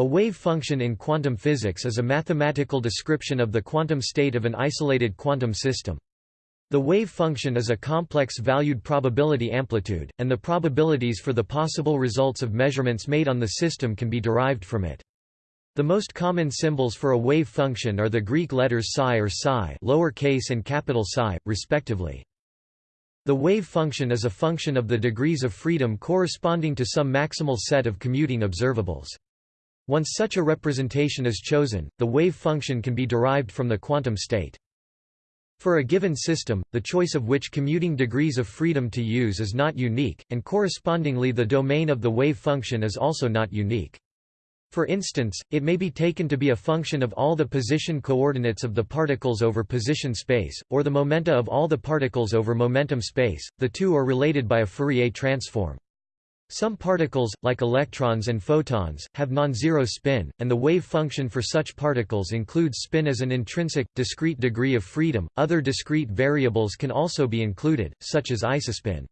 A wave function in quantum physics is a mathematical description of the quantum state of an isolated quantum system. The wave function is a complex valued probability amplitude, and the probabilities for the possible results of measurements made on the system can be derived from it. The most common symbols for a wave function are the Greek letters psi or psi lowercase and capital psi, respectively. The wave function is a function of the degrees of freedom corresponding to some maximal set of commuting observables. Once such a representation is chosen, the wave function can be derived from the quantum state. For a given system, the choice of which commuting degrees of freedom to use is not unique, and correspondingly the domain of the wave function is also not unique. For instance, it may be taken to be a function of all the position coordinates of the particles over position space, or the momenta of all the particles over momentum space, the two are related by a Fourier transform. Some particles, like electrons and photons, have non-zero spin, and the wave function for such particles includes spin as an intrinsic, discrete degree of freedom. Other discrete variables can also be included, such as isospin.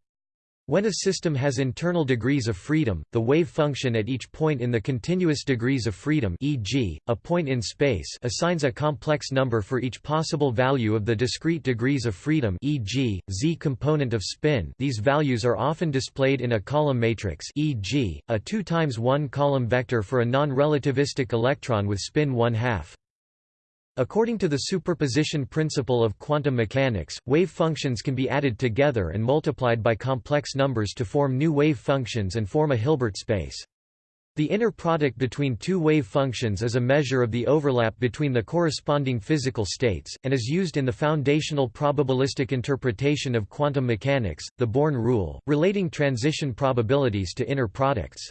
When a system has internal degrees of freedom, the wave function at each point in the continuous degrees of freedom e.g., a point in space assigns a complex number for each possible value of the discrete degrees of freedom e.g., z component of spin these values are often displayed in a column matrix e.g., a 2 times 1 column vector for a non-relativistic electron with spin 1 half. According to the superposition principle of quantum mechanics, wave functions can be added together and multiplied by complex numbers to form new wave functions and form a Hilbert space. The inner product between two wave functions is a measure of the overlap between the corresponding physical states, and is used in the foundational probabilistic interpretation of quantum mechanics, the Born rule, relating transition probabilities to inner products.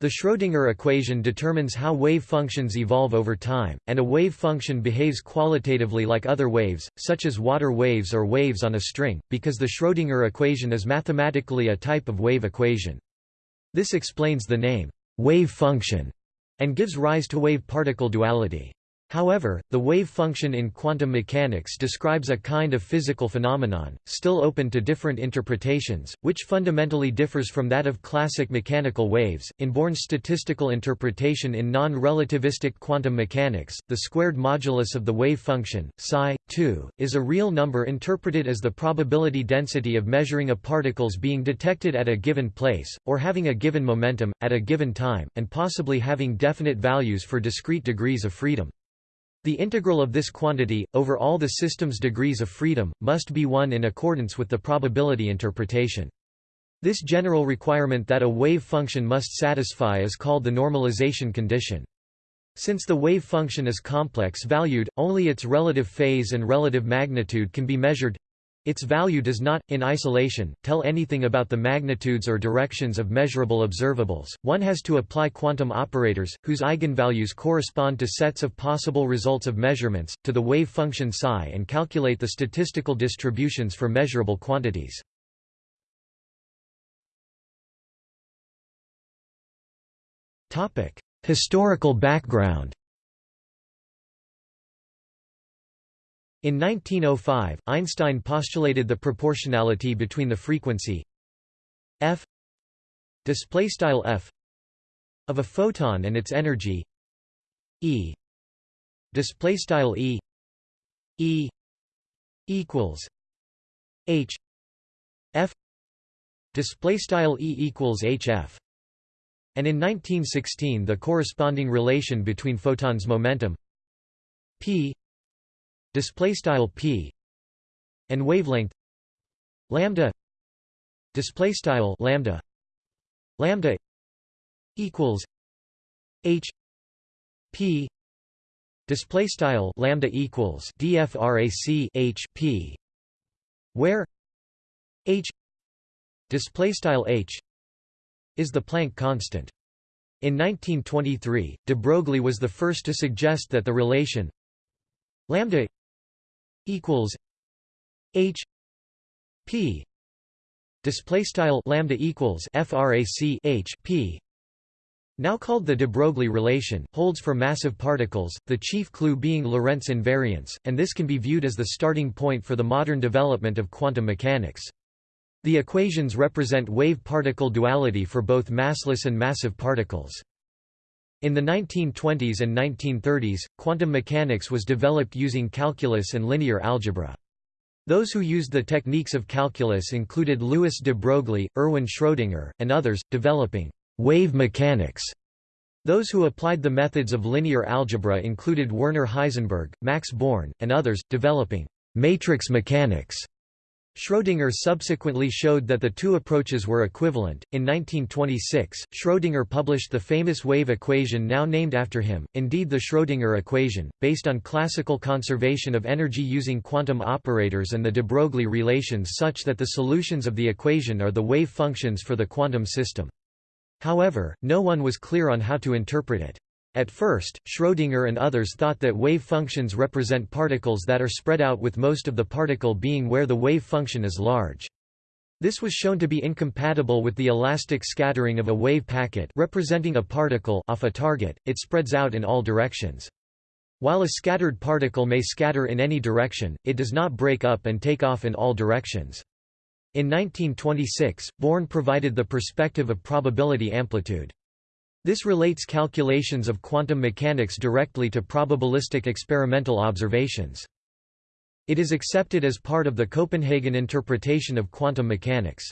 The Schrödinger equation determines how wave functions evolve over time, and a wave function behaves qualitatively like other waves, such as water waves or waves on a string, because the Schrödinger equation is mathematically a type of wave equation. This explains the name, wave function, and gives rise to wave-particle duality. However, the wave function in quantum mechanics describes a kind of physical phenomenon, still open to different interpretations, which fundamentally differs from that of classic mechanical waves. In Born's statistical interpretation in non-relativistic quantum mechanics, the squared modulus of the wave function, psi, 2, is a real number interpreted as the probability density of measuring a particles being detected at a given place, or having a given momentum, at a given time, and possibly having definite values for discrete degrees of freedom. The integral of this quantity, over all the system's degrees of freedom, must be 1 in accordance with the probability interpretation. This general requirement that a wave function must satisfy is called the normalization condition. Since the wave function is complex-valued, only its relative phase and relative magnitude can be measured its value does not, in isolation, tell anything about the magnitudes or directions of measurable observables. One has to apply quantum operators, whose eigenvalues correspond to sets of possible results of measurements, to the wave function psi and calculate the statistical distributions for measurable quantities. Historical background In 1905, Einstein postulated the proportionality between the frequency f f of a photon and its energy e e e equals h f displaystyle e equals hf and in 1916 the corresponding relation between photons momentum p display style p and wavelength lambda display style lambda lambda equals h p display style lambda equals dfrac h p where h display style h is the Planck constant. In 1923 de Broglie was the first to suggest that the relation lambda equals H P display style lambda equals frac H P now called the de Broglie relation, holds for massive particles, the chief clue being Lorentz invariance, and this can be viewed as the starting point for the modern development of quantum mechanics. The equations represent wave-particle duality for both massless and massive particles. In the 1920s and 1930s, quantum mechanics was developed using calculus and linear algebra. Those who used the techniques of calculus included Louis de Broglie, Erwin Schrödinger, and others, developing wave mechanics. Those who applied the methods of linear algebra included Werner Heisenberg, Max Born, and others, developing matrix mechanics. Schrödinger subsequently showed that the two approaches were equivalent. In 1926, Schrödinger published the famous wave equation now named after him, indeed the Schrödinger equation, based on classical conservation of energy using quantum operators and the de Broglie relations such that the solutions of the equation are the wave functions for the quantum system. However, no one was clear on how to interpret it. At first, Schrödinger and others thought that wave functions represent particles that are spread out with most of the particle being where the wave function is large. This was shown to be incompatible with the elastic scattering of a wave packet representing a particle off a target, it spreads out in all directions. While a scattered particle may scatter in any direction, it does not break up and take off in all directions. In 1926, Born provided the perspective of probability amplitude. This relates calculations of quantum mechanics directly to probabilistic experimental observations. It is accepted as part of the Copenhagen interpretation of quantum mechanics.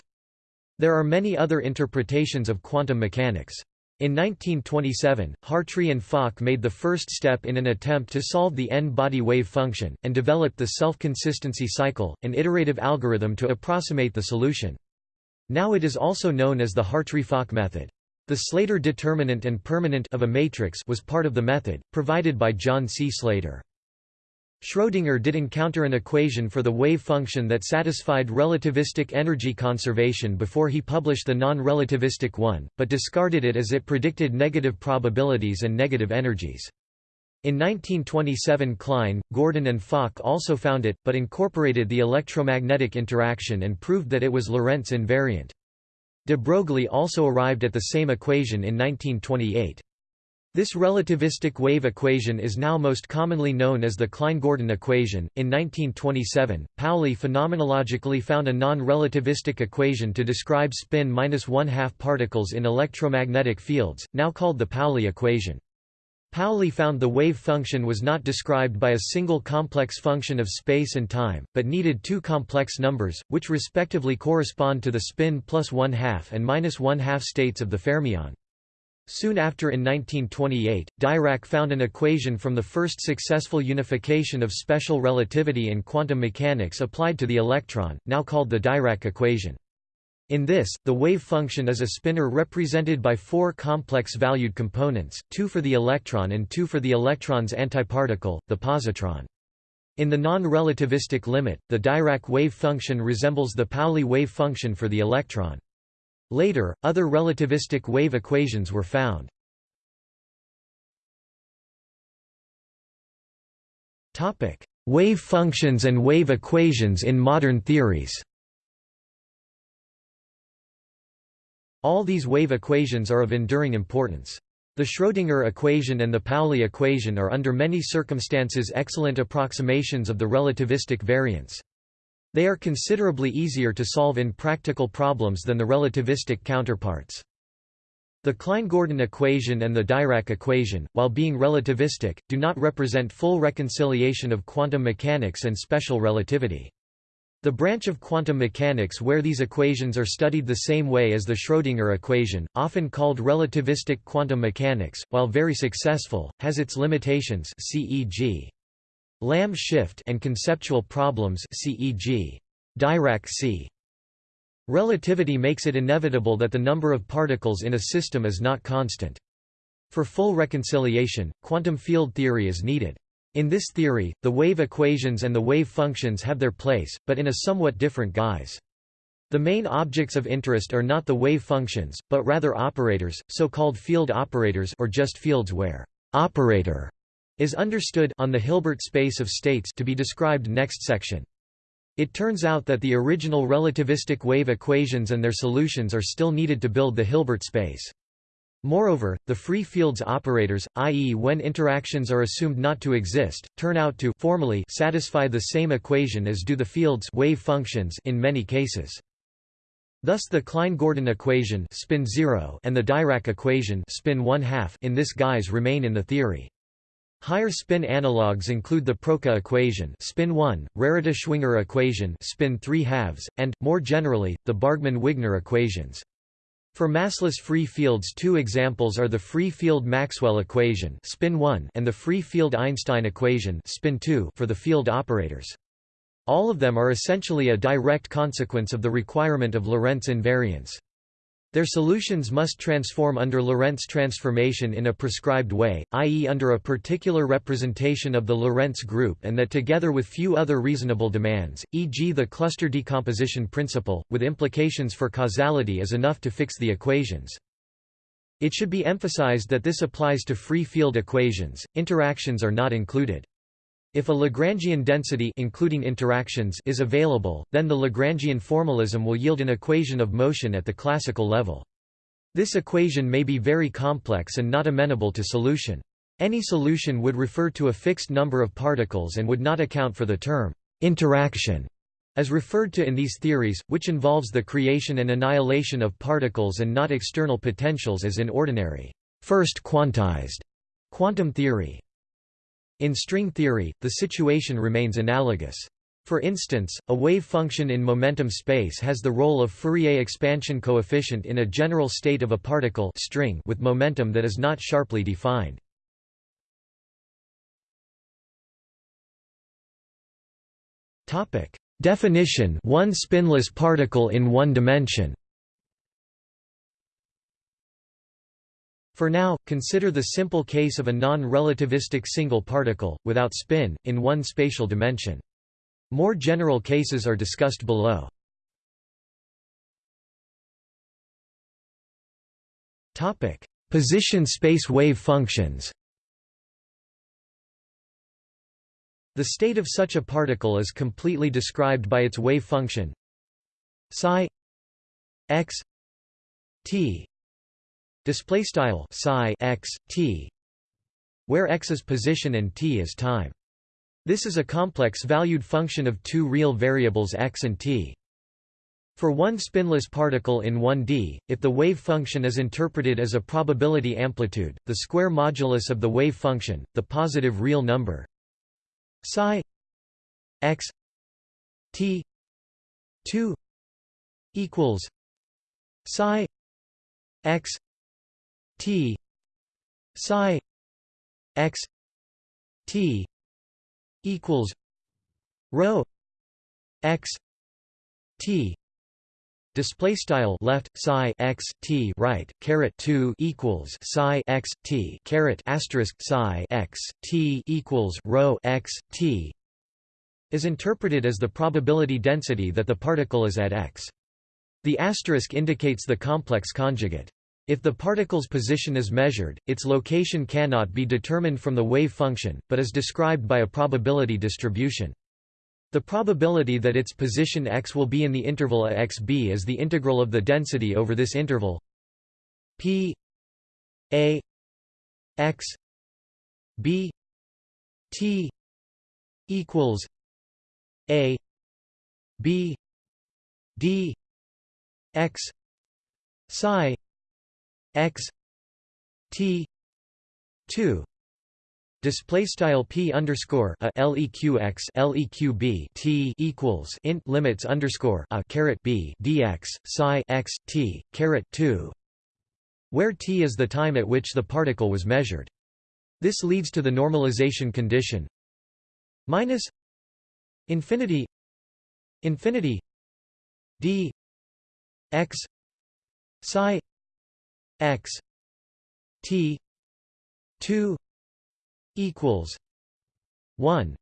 There are many other interpretations of quantum mechanics. In 1927, Hartree and Fock made the first step in an attempt to solve the n-body wave function, and developed the self-consistency cycle, an iterative algorithm to approximate the solution. Now it is also known as the Hartree-Fock method. The Slater determinant and permanent of a matrix was part of the method, provided by John C. Slater. Schrödinger did encounter an equation for the wave function that satisfied relativistic energy conservation before he published the non-relativistic one, but discarded it as it predicted negative probabilities and negative energies. In 1927 Klein, Gordon and Fock also found it, but incorporated the electromagnetic interaction and proved that it was Lorentz invariant. De Broglie also arrived at the same equation in 1928. This relativistic wave equation is now most commonly known as the Klein-Gordon equation. In 1927, Pauli phenomenologically found a non-relativistic equation to describe spin minus one-half particles in electromagnetic fields, now called the Pauli equation. Pauli found the wave function was not described by a single complex function of space and time, but needed two complex numbers, which respectively correspond to the spin plus one-half and minus one-half states of the fermion. Soon after in 1928, Dirac found an equation from the first successful unification of special relativity and quantum mechanics applied to the electron, now called the Dirac equation. In this, the wave function is a spinor represented by four complex-valued components, two for the electron and two for the electron's antiparticle, the positron. In the non-relativistic limit, the Dirac wave function resembles the Pauli wave function for the electron. Later, other relativistic wave equations were found. Wave functions and wave equations in modern theories All these wave equations are of enduring importance. The Schrödinger equation and the Pauli equation are under many circumstances excellent approximations of the relativistic variance. They are considerably easier to solve in practical problems than the relativistic counterparts. The Klein-Gordon equation and the Dirac equation, while being relativistic, do not represent full reconciliation of quantum mechanics and special relativity. The branch of quantum mechanics where these equations are studied the same way as the Schrödinger equation, often called relativistic quantum mechanics, while very successful, has its limitations c.e.g. Lamb shift and conceptual problems c.e.g. Dirac c. Relativity makes it inevitable that the number of particles in a system is not constant. For full reconciliation, quantum field theory is needed. In this theory, the wave equations and the wave functions have their place, but in a somewhat different guise. The main objects of interest are not the wave functions, but rather operators, so-called field operators or just fields where operator is understood on the Hilbert space of states to be described next section. It turns out that the original relativistic wave equations and their solutions are still needed to build the Hilbert space. Moreover, the free fields operators, i.e. when interactions are assumed not to exist, turn out to formally satisfy the same equation as do the fields wave functions in many cases. Thus the Klein-Gordon equation spin 0 and the Dirac equation spin 1 half in this guise remain in the theory. Higher spin analogues include the Proca equation spin 1, Rarita-Schwinger equation spin 3 halves, and, more generally, the Bargmann-Wigner equations. For massless free fields two examples are the free field Maxwell equation spin 1 and the free field Einstein equation spin 2 for the field operators. All of them are essentially a direct consequence of the requirement of Lorentz invariance. Their solutions must transform under Lorentz transformation in a prescribed way, i.e. under a particular representation of the Lorentz group and that together with few other reasonable demands, e.g. the cluster decomposition principle, with implications for causality is enough to fix the equations. It should be emphasized that this applies to free field equations, interactions are not included. If a Lagrangian density including interactions is available, then the Lagrangian formalism will yield an equation of motion at the classical level. This equation may be very complex and not amenable to solution. Any solution would refer to a fixed number of particles and would not account for the term interaction as referred to in these theories, which involves the creation and annihilation of particles and not external potentials as in ordinary first quantized quantum theory. In string theory, the situation remains analogous. For instance, a wave function in momentum space has the role of Fourier expansion coefficient in a general state of a particle string with momentum that is not sharply defined. Definition: one spinless particle in one dimension. For now, consider the simple case of a non-relativistic single particle, without spin, in one spatial dimension. More general cases are discussed below. Position space wave functions The state of such a particle is completely described by its wave function psi x t display style psi x t where x is position and t is time. This is a complex valued function of two real variables x and t. For one spinless particle in 1D, if the wave function is interpreted as a probability amplitude, the square modulus of the wave function, the positive real number psi x t 2 equals psi x T. Psi x T equals rho x T. Display style left psi x t right caret 2 equals psi x t caret asterisk psi x t equals rho x t is interpreted as the probability density that the particle is at x. The asterisk indicates the complex conjugate if the particle's position is measured, its location cannot be determined from the wave function, but is described by a probability distribution. The probability that its position x will be in the interval a xb is the integral of the density over this interval p a x b t equals a b d x psi x t 2 display style p underscore a leqx leqb t equals int limits underscore a caret b dx psi x t caret 2 where t is the time at which the particle was measured. This leads to the normalization condition. Minus infinity infinity d x psi x t 2 equals 1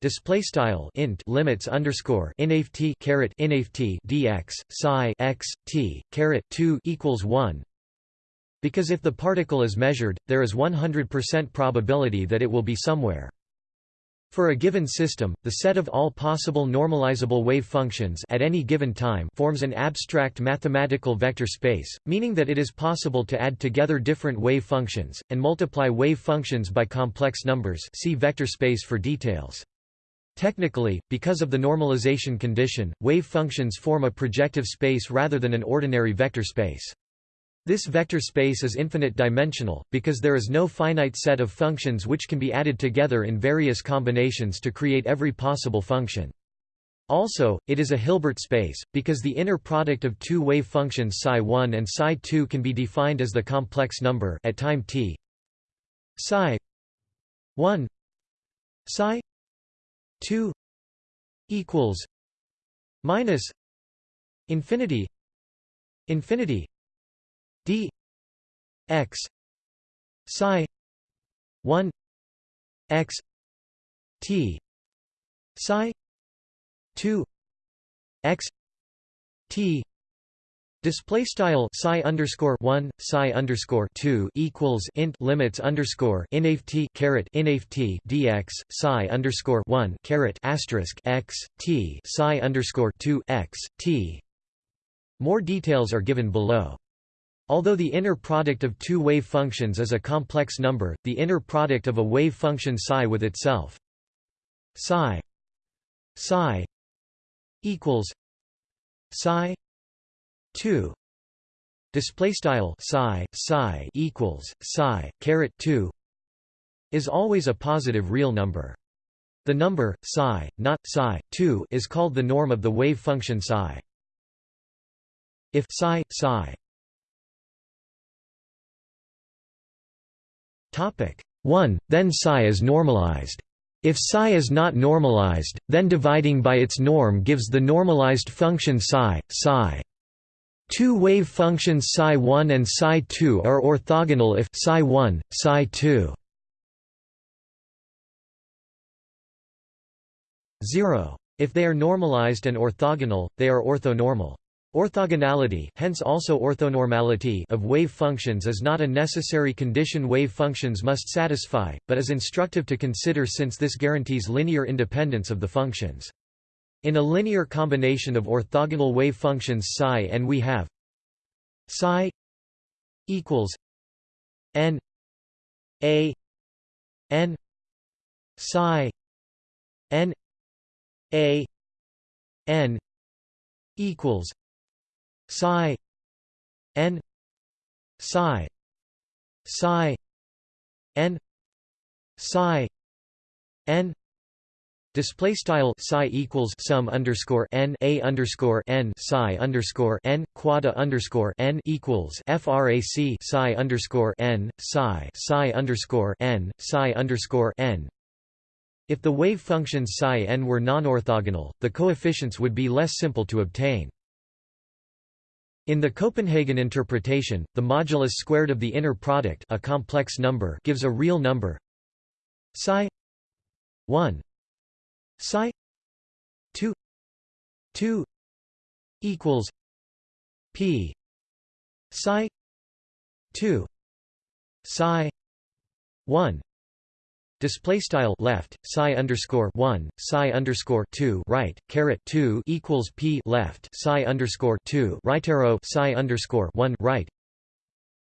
display style int limits underscore inft caret inft dx psi x t caret 2 equals 1 because if the particle is measured there is 100% probability that it will be somewhere for a given system, the set of all possible normalizable wave functions at any given time forms an abstract mathematical vector space, meaning that it is possible to add together different wave functions, and multiply wave functions by complex numbers see vector space for details. Technically, because of the normalization condition, wave functions form a projective space rather than an ordinary vector space. This vector space is infinite dimensional, because there is no finite set of functions which can be added together in various combinations to create every possible function. Also, it is a Hilbert space, because the inner product of two wave functions psi1 and psi2 can be defined as the complex number at time t psi 1 psi 2 equals minus infinity infinity d x psi 1 x t psi 2 x t Display style psi underscore one psi underscore two equals int limits underscore inft caret inft dx psi underscore one caret asterisk x t psi underscore two x t. More details are given below. Although the inner product of two wave functions is a complex number, the inner product of a wave function psi with itself psi psi equals psi 2 display style psi psi equals psi caret 2 is always a positive real number. The number psi not psi 2 is called the norm of the wave function psi. If psi psi 1 then psi is normalized if psi is not normalized, then dividing by its norm gives the normalized function psi, psi. Two wave functions psi1 and psi2 are orthogonal if psi1, psi2 0. If they are normalized and orthogonal, they are orthonormal. Orthogonality hence also orthonormality of wave functions is not a necessary condition wave functions must satisfy, but is instructive to consider since this guarantees linear independence of the functions. In a linear combination of orthogonal wave functions psi and we have psi equals n a n psi n a n equals psi n psi psi n psi n Display style psi equals sum underscore n a underscore n psi underscore n quada underscore n equals frac psi underscore n psi psi underscore n psi underscore n. If the wave functions psi n were non-orthogonal, the coefficients would be less simple to obtain. In the Copenhagen interpretation, the modulus squared of the inner product a complex number gives a real number. Psi 1 psi 2 2 equals p. Psi 2 psi 1 display style left psi underscore 1 psi underscore 2 right caret 2 equals p left psi underscore 2 right arrow psi underscore 1 right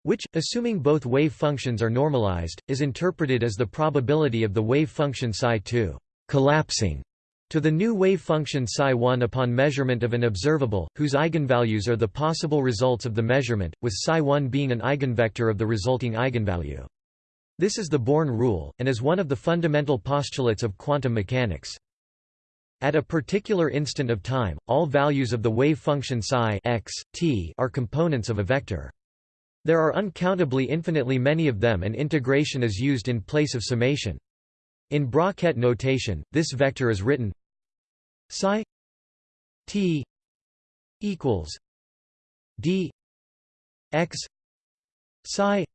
which assuming both wave functions are normalized is interpreted as the probability of the wave function psi 2 collapsing to the new wave function psi1 upon measurement of an observable, whose eigenvalues are the possible results of the measurement, with psi1 being an eigenvector of the resulting eigenvalue. This is the Born rule, and is one of the fundamental postulates of quantum mechanics. At a particular instant of time, all values of the wave function psi x, t are components of a vector. There are uncountably infinitely many of them and integration is used in place of summation. In Bra-Ket notation, this vector is written psi t equals d x psi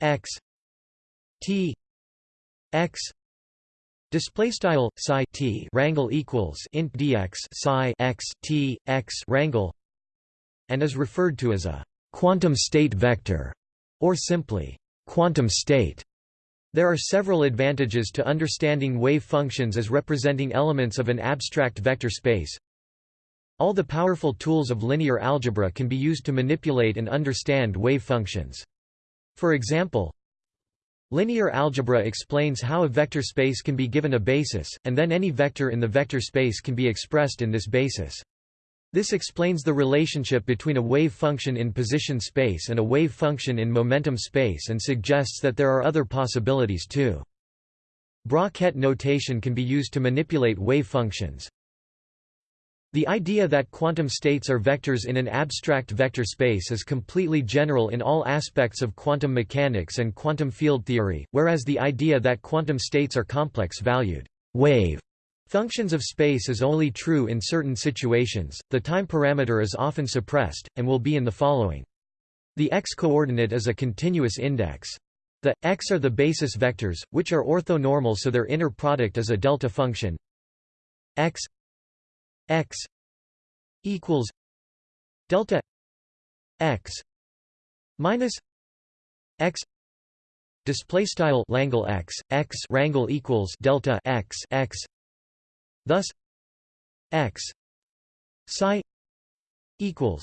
x T x display style psi t rangle equals int dx psi x t x rangle and is referred to as a quantum state vector or simply quantum state there are several advantages to understanding wave functions as representing elements of an abstract vector space. All the powerful tools of linear algebra can be used to manipulate and understand wave functions. For example, Linear algebra explains how a vector space can be given a basis, and then any vector in the vector space can be expressed in this basis. This explains the relationship between a wave function in position space and a wave function in momentum space and suggests that there are other possibilities too. Bra-Ket notation can be used to manipulate wave functions. The idea that quantum states are vectors in an abstract vector space is completely general in all aspects of quantum mechanics and quantum field theory, whereas the idea that quantum states are complex-valued wave functions of space is only true in certain situations. The time parameter is often suppressed, and will be in the following. The x-coordinate is a continuous index. The x are the basis vectors, which are orthonormal so their inner product is a delta function x x equals delta x minus x display style langle x x rangle equals delta x x thus x psi equals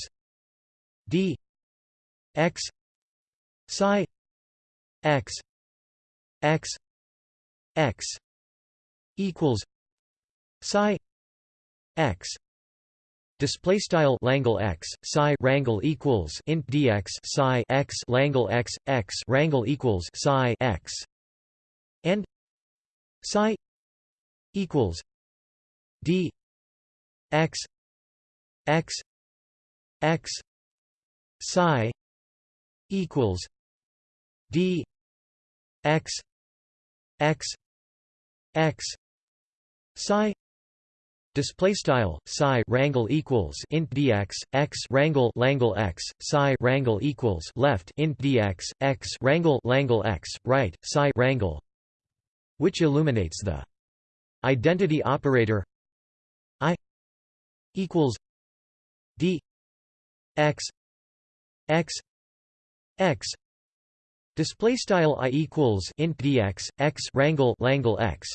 d x psi x x x equals psi x. Display style Langle x psi rangle equals int dx psi x Langle x x rangle equals psi x. And psi equals d x x x psi equals d x x x psi Display style psi rangle equals int dx x rangle langle x psi rangle equals left int dx x rangle langle x right psi rangle, which illuminates the identity operator i equals d x x x display style i equals int dx x rangle langle x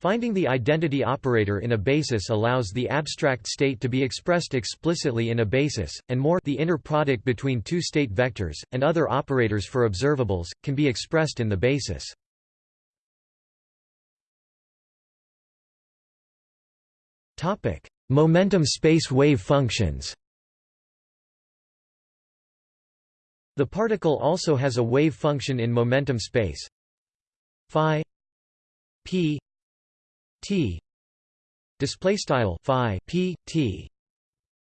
Finding the identity operator in a basis allows the abstract state to be expressed explicitly in a basis, and more the inner product between two state vectors, and other operators for observables, can be expressed in the basis. Momentum space wave functions. The particle also has a wave function in momentum space. Phi p t. Display style phi p t.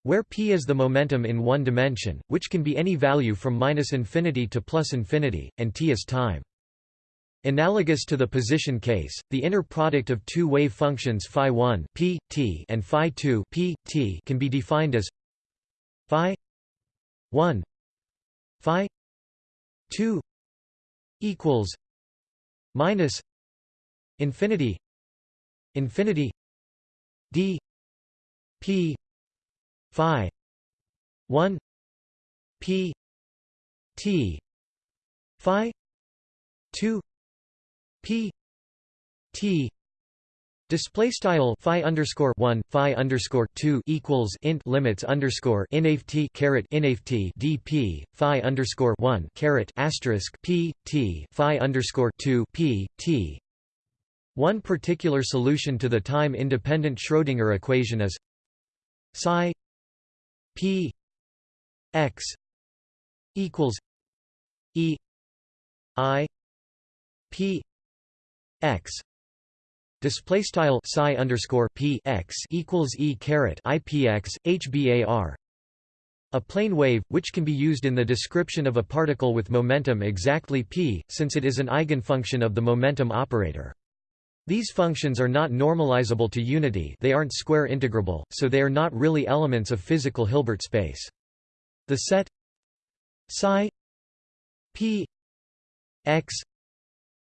Where p is the momentum in one dimension which can be any value from minus infinity to plus infinity and t is time. Analogous to the position case, the inner product of two wave functions phi 1 p t and phi 2 p t can be defined as phi 1 phi 2 equals minus infinity infinity d p phi 1 p t phi 2 p t. Display style phi underscore one phi underscore two equals int limits underscore inft caret inft dp phi underscore one caret asterisk p t phi underscore two p t one particular solution to the time-independent Schrödinger equation is psi p x equals e i p x display style psi underscore p x equals e caret ipx hbar a plane wave, which can be used in the description of a particle with momentum exactly p, since it is an eigenfunction of the momentum operator. These functions are not normalizable to unity they aren't square integrable, so they are not really elements of physical Hilbert space. The set psi p x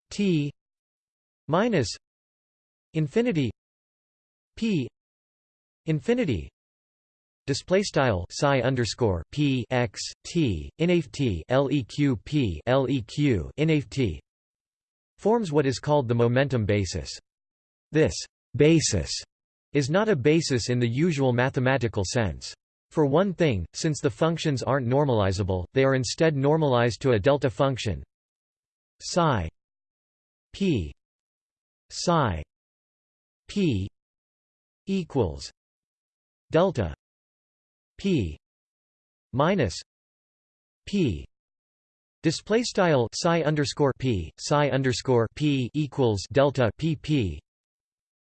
t minus infinity p infinity display style psi underscore p x t leq p leq forms what is called the momentum basis. This basis is not a basis in the usual mathematical sense. For one thing, since the functions aren't normalizable, they are instead normalized to a delta function psi p psi p equals delta p minus p display style psi underscore p psi underscore p equals delta pp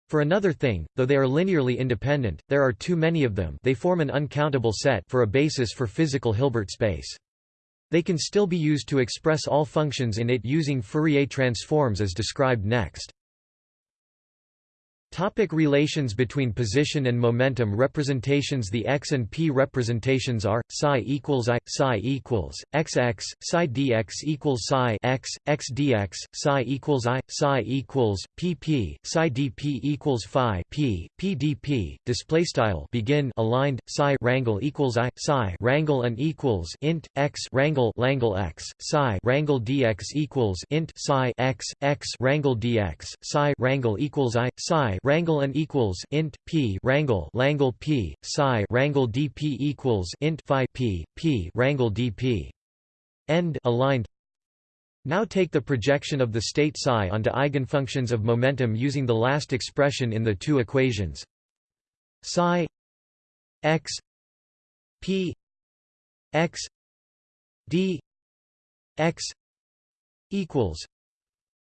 for another thing, though they are linearly independent, there are too many of them they form an uncountable set for a basis for physical Hilbert space. They can still be used to express all functions in it using Fourier transforms as described next. Topic relations between position and momentum representations The x and p representations are psi equals i psi equals xx psi dx equals psi x x dx psi equals i psi equals pp psi dp equals phi p p dp display style begin aligned psi rangle equals i psi rangle and equals int x rangle langle x psi rangle dx equals int psi x x rangle dx psi rangle equals i psi Rangle and equals int p rangle Langle p psi rangle dp equals int phi p p rangle dp. End aligned. Now take the projection of the state psi onto eigenfunctions of momentum using the last expression in the two equations. Psi x p x d x equals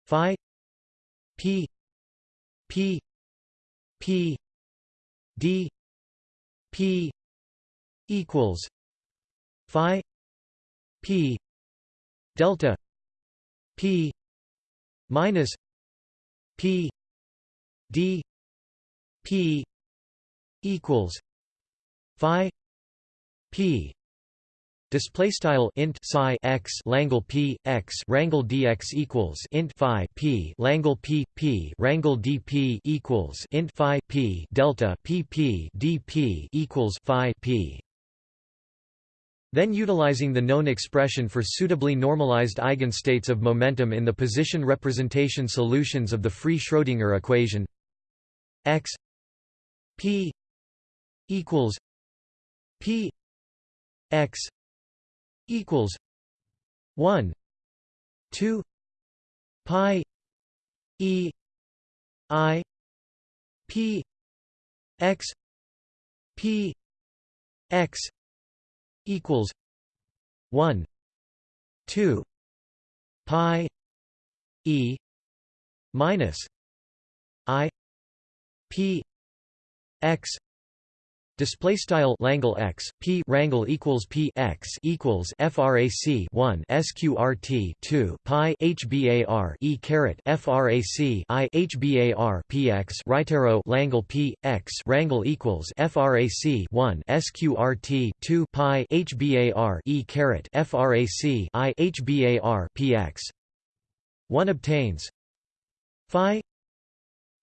phi p p P D P equals Phi P delta P minus P D P equals Phi P Display style int psi x Langle p x rangle dx equals int phi p Langle p p rangle dp equals int phi p delta p p dp equals phi p. Then utilizing the known expression for suitably normalized eigenstates of momentum in the position representation solutions of the free Schrödinger equation x p equals p x equals 1 2 pi e i p x p x equals 1 2 pi e minus i p x Display style Langle x p rangle equals p x equals frac 1 sqrt 2 pi hbar e caret frac i hbar px right arrow Langle p x rangle equals frac 1 sqrt 2 pi hbar e caret frac i hbar px. One obtains phi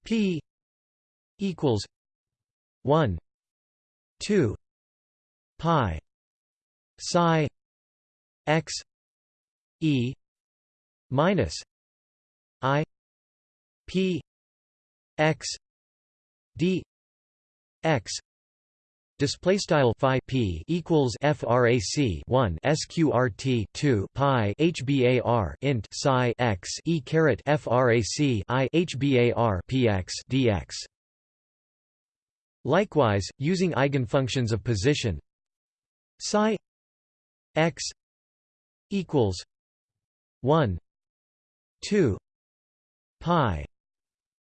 p equals 1 2 pi psi x e minus i p x d x Display style phi p equals frac 1 sqrt 2 pi hbar int psi x e caret frac i hbar px dx. Likewise, using eigenfunctions of position psi x equals 1 2 pi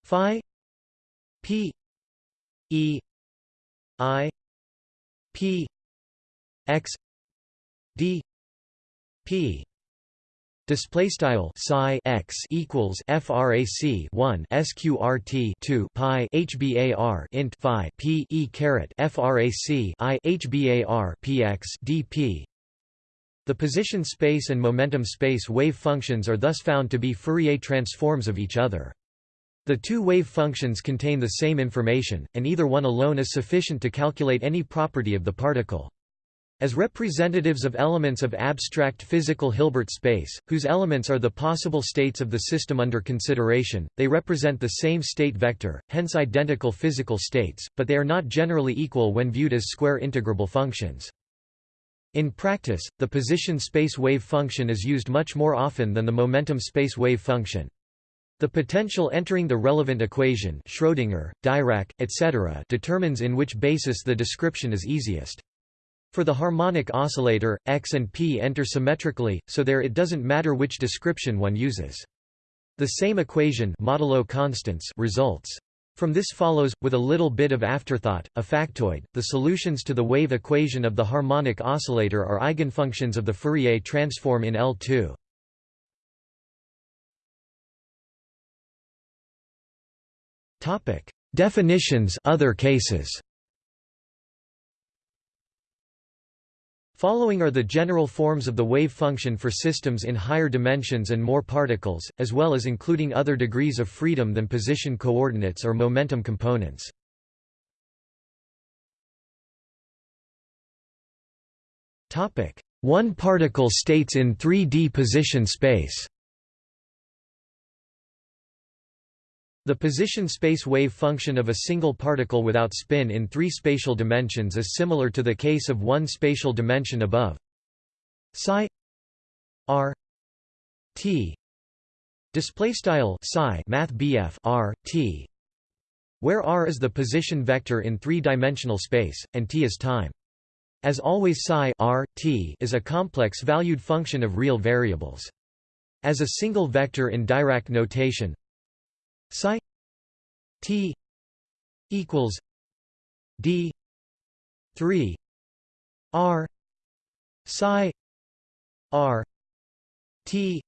phi p e i p x d p Display style psi x equals frac 1 sqrt 2 pi hbar int phi p e caret frac i hbar px dp. The position space and momentum space wave functions are thus found to be Fourier transforms of each other. The two wave functions contain the same information, and either one alone is sufficient to calculate any property of the particle. As representatives of elements of abstract physical Hilbert space, whose elements are the possible states of the system under consideration, they represent the same state vector, hence identical physical states, but they are not generally equal when viewed as square integrable functions. In practice, the position space wave function is used much more often than the momentum space wave function. The potential entering the relevant equation Schrödinger, Dirac, etc. determines in which basis the description is easiest. For the harmonic oscillator, x and p enter symmetrically, so there it doesn't matter which description one uses. The same equation modulo constants results. From this follows, with a little bit of afterthought, a factoid, the solutions to the wave equation of the harmonic oscillator are eigenfunctions of the Fourier transform in L2. Definitions other cases Following are the general forms of the wave function for systems in higher dimensions and more particles, as well as including other degrees of freedom than position coordinates or momentum components. One particle states in 3D position space The position space wave function of a single particle without spin in three spatial dimensions is similar to the case of one spatial dimension above. Psi r t display style psi math r t where r is the position vector in three-dimensional space and t is time. As always psi r, t is a complex valued function of real variables. As a single vector in Dirac notation psi t equals d 3 r psi r t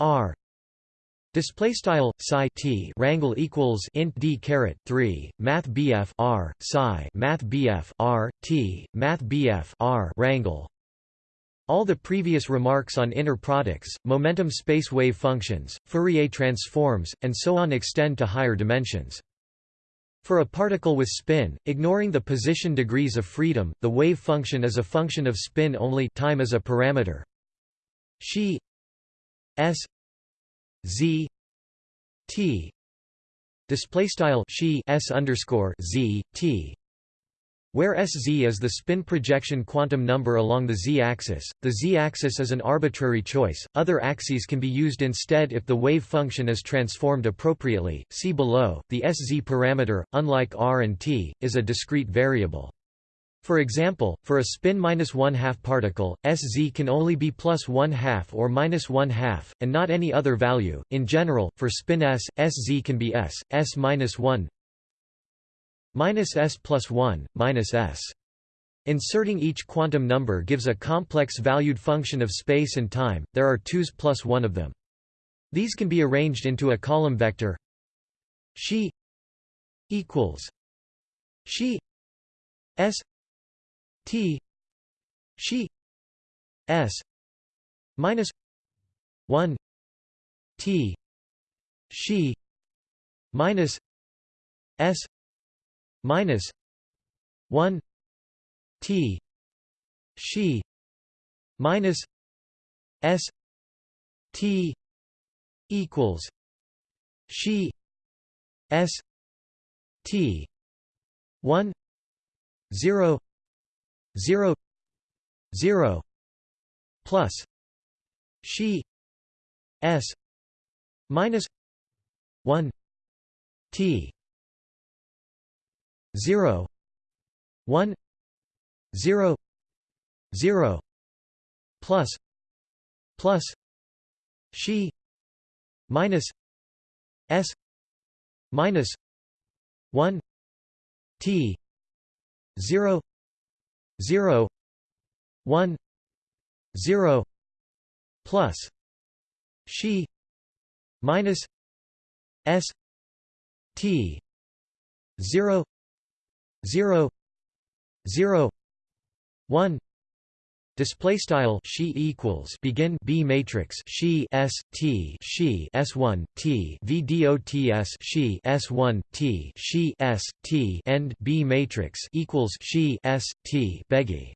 r. Display style psi t rangle equals int d caret three math bf r psi math bf r t math bf r rangle all the previous remarks on inner products, momentum space wave functions, Fourier transforms, and so on extend to higher dimensions. For a particle with spin, ignoring the position degrees of freedom, the wave function is a function of spin only time as a parameter. She s z t display style she s underscore z t where Sz is the spin projection quantum number along the z-axis, the z-axis is an arbitrary choice, other axes can be used instead if the wave function is transformed appropriately. See below, the Sz parameter, unlike r and t, is a discrete variable. For example, for a spin minus one half particle, Sz can only be plus one half or minus one half, and not any other value. In general, for spin s, Sz can be s, s minus one, minus s plus 1, minus s. Inserting each quantum number gives a complex valued function of space and time, there are 2's plus one of them. These can be arranged into a column vector she equals she s t she s minus 1 t she minus s minus 1 t she minus s t equals she s t 1 0 0 0 plus she s minus 1 t 0 1 0 0 plus plus she minus s minus 1 t 0 0 1 0 plus she minus s t 0 0 0 1 Display style she equals begin B matrix she S T she S one T V dots she S one T she S T end B matrix equals she S T beggy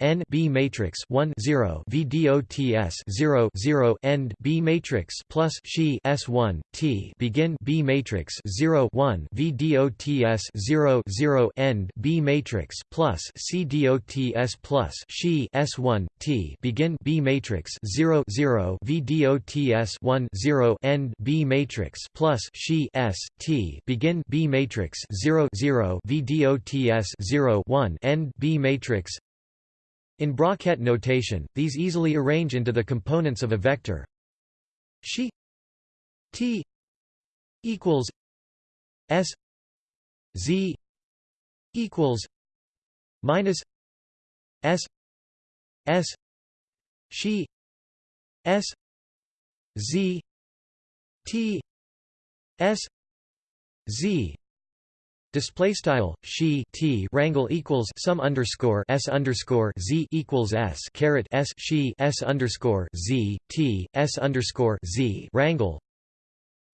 n b matrix 1 0 vdots 0 0 end b matrix plus she s1 t begin b matrix 0 1 vdots 0 0 end b matrix plus c dots plus she s1 t begin b matrix 0 0 vdots 1 0 end b matrix plus she s t begin b matrix 0 0 vdots 0 1 end b matrix in bracket notation, these easily arrange into the components of a vector. She t equals s z equals minus s s she s z t s z Display style she t rangle equals sum underscore s underscore z equals s caret s she s underscore z t s underscore z rangle.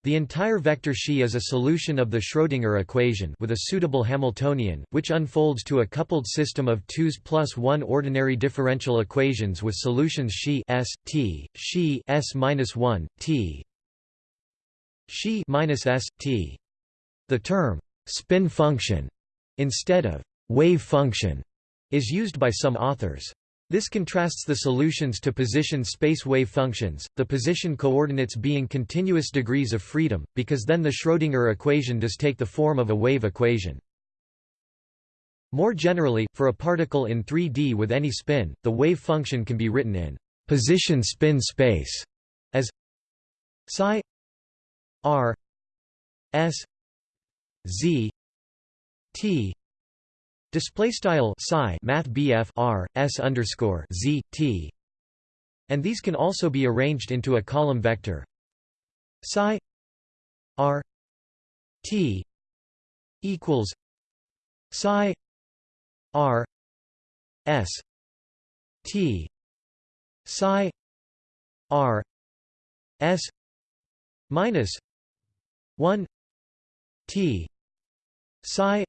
The entire vector she is a solution of the Schrödinger equation with a suitable Hamiltonian, which unfolds to a coupled system of twos plus one ordinary differential equations with solutions she s t she s minus one t she minus s t. The term spin function instead of wave function is used by some authors. This contrasts the solutions to position space wave functions, the position coordinates being continuous degrees of freedom, because then the Schrödinger equation does take the form of a wave equation. More generally, for a particle in 3D with any spin, the wave function can be written in position spin space as psi r s z t display style psi math BF r s underscore z t. And these can also be arranged into a column vector. Psi r t equals psi r s t. Psi r s minus 1 t psi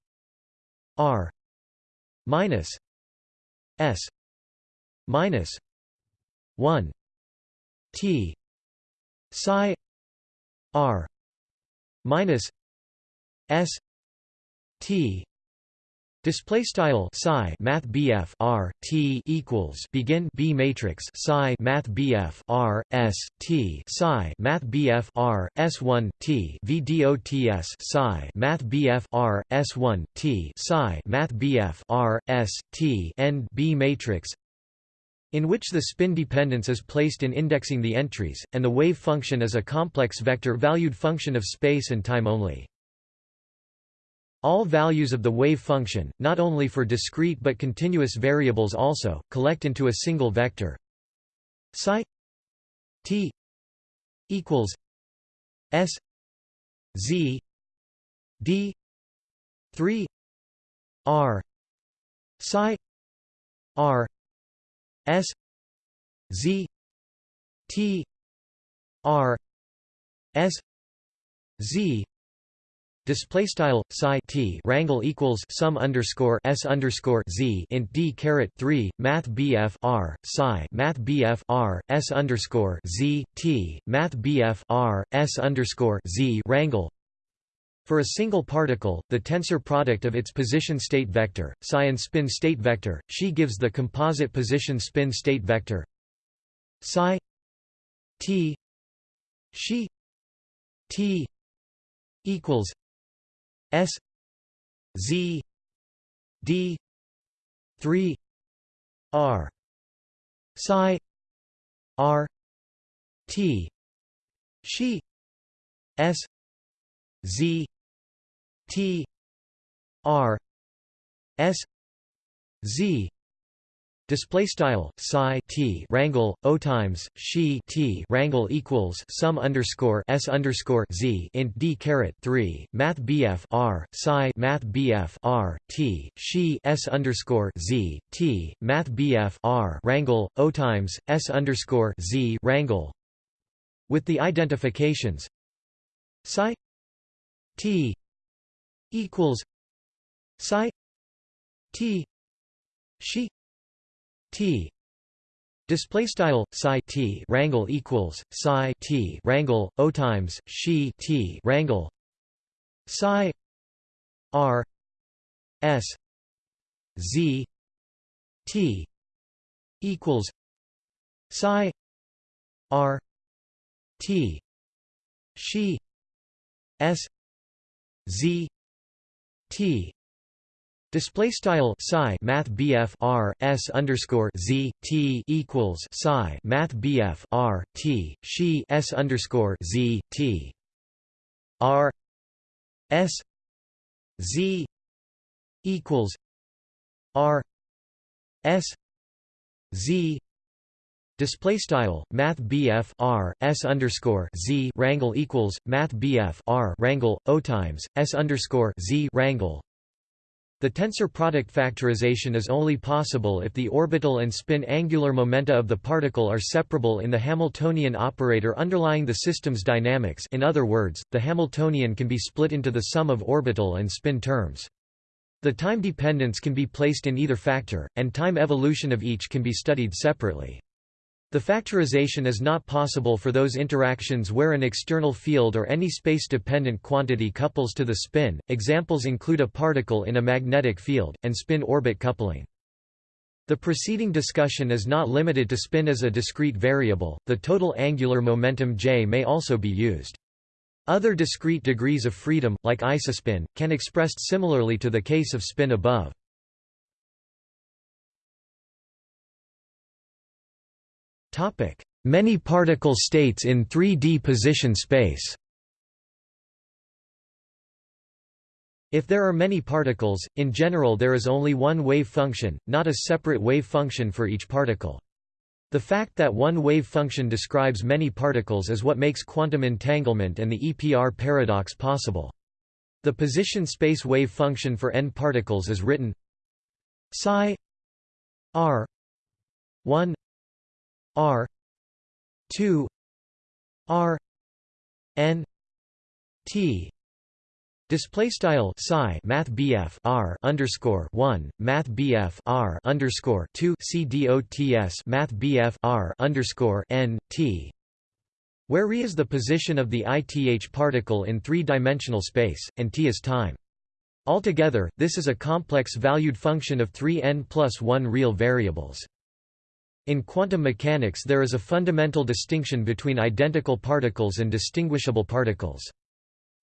r minus s minus 1 t psi r minus s t Display style psi math BF R T equals begin B matrix psi math BF R S T psi math BF R S one T VDOTS psi math BF R S one T psi math BF R S T end B matrix in which the spin dependence is placed in indexing the entries, and the wave function is a complex vector-valued function of space and time only. All values of the wave function, not only for discrete but continuous variables also, collect into a single vector. Psi t equals s z d 3 r psi r s z t r s z Display style psi t rangle equals sum underscore s underscore z int d caret three math bf r psi math bf r s underscore z t math bf r s underscore z rangle. For a single particle, the tensor product of its position state vector, psi and spin state vector, she gives the composite position spin state vector psi t she t equals S Z D three R Psi R T she S Z T R S Z Display style psi t rangle o times she t rangle equals sum underscore s underscore z int d caret three math bf r psi math bf r t she s underscore z t math bf r rangle o times s underscore z rangle with the identifications psi t equals psi t she t. Display style psi t rangle equals psi t rangle o times she t rangle psi r s z t equals psi r t she s z t Display style psi math BF R S underscore Z T equals psi math BF R T she S underscore Z T R S Z equals R S Z. Display style Math BF R S underscore Z rangle equals Math BF R rangle O times S underscore Z rangle the tensor product factorization is only possible if the orbital and spin angular momenta of the particle are separable in the Hamiltonian operator underlying the system's dynamics in other words, the Hamiltonian can be split into the sum of orbital and spin terms. The time dependence can be placed in either factor, and time evolution of each can be studied separately. The factorization is not possible for those interactions where an external field or any space-dependent quantity couples to the spin. Examples include a particle in a magnetic field, and spin-orbit coupling. The preceding discussion is not limited to spin as a discrete variable, the total angular momentum j may also be used. Other discrete degrees of freedom, like isospin, can expressed similarly to the case of spin above. Many particle states in 3D position space If there are many particles, in general there is only one wave function, not a separate wave function for each particle. The fact that one wave function describes many particles is what makes quantum entanglement and the EPR paradox possible. The position space wave function for n particles is written psi r 1 R two R N T Display style psi Math BF R underscore one Math BF R underscore two C D O T S Math BF R underscore N T where re is the position of the ith particle in three-dimensional space, and t is time. Altogether, this is a complex valued function of three n plus 1 real variables. In quantum mechanics there is a fundamental distinction between identical particles and distinguishable particles.